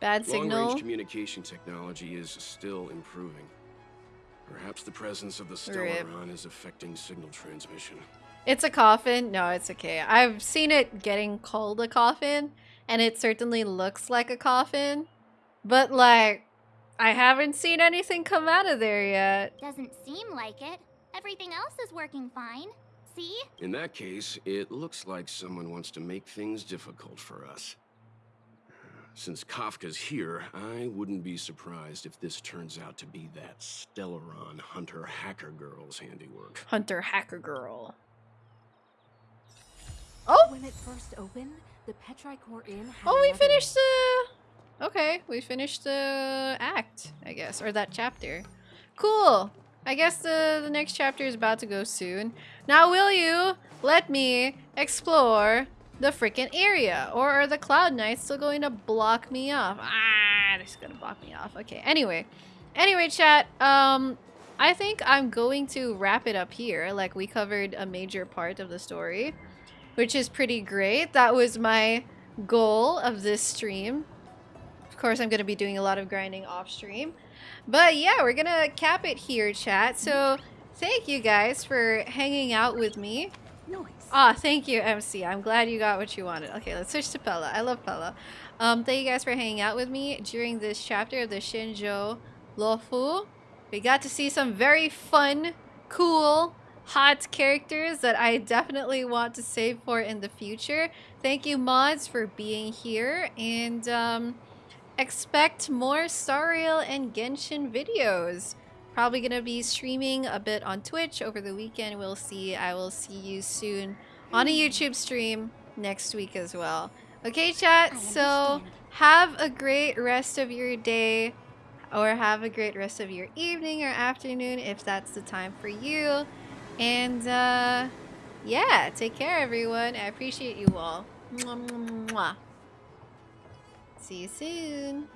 Bad signal. Long-range communication technology is still improving. Perhaps the presence of the Rip. Stellaron is affecting signal transmission. It's a coffin. No, it's okay. I've seen it getting called a coffin, and it certainly looks like a coffin. But like, I haven't seen anything come out of there yet. Doesn't seem like it. Everything else is working fine. see? In that case, it looks like someone wants to make things difficult for us. Since Kafka's here, I wouldn't be surprised if this turns out to be that Stellaron Hunter Hacker Girl's handiwork. Hunter Hacker Girl. Oh! When it first opened, the Petrichor Inn Oh, we finished the... Okay, we finished the act, I guess, or that chapter. Cool. I guess the, the next chapter is about to go soon. Now, will you let me explore the freaking area? Or are the Cloud Knights still going to block me off? Ah, they're just gonna block me off. Okay, anyway. Anyway, chat, um, I think I'm going to wrap it up here. Like, we covered a major part of the story, which is pretty great. That was my goal of this stream. Of course, I'm going to be doing a lot of grinding off stream. But yeah, we're going to cap it here, chat. So thank you guys for hanging out with me. Nice. Ah, thank you, MC. I'm glad you got what you wanted. Okay, let's switch to Pela. I love Pela. Um, thank you guys for hanging out with me during this chapter of the Xianzhou Luofu. We got to see some very fun, cool, hot characters that I definitely want to save for in the future. Thank you, mods, for being here. And um, expect more Star Rail and Genshin videos. Probably going to be streaming a bit on Twitch over the weekend. We'll see. I will see you soon on a YouTube stream next week as well. Okay, chat. So have a great rest of your day or have a great rest of your evening or afternoon if that's the time for you. And uh, yeah, take care, everyone. I appreciate you all. Mwah, mwah, mwah. See you soon.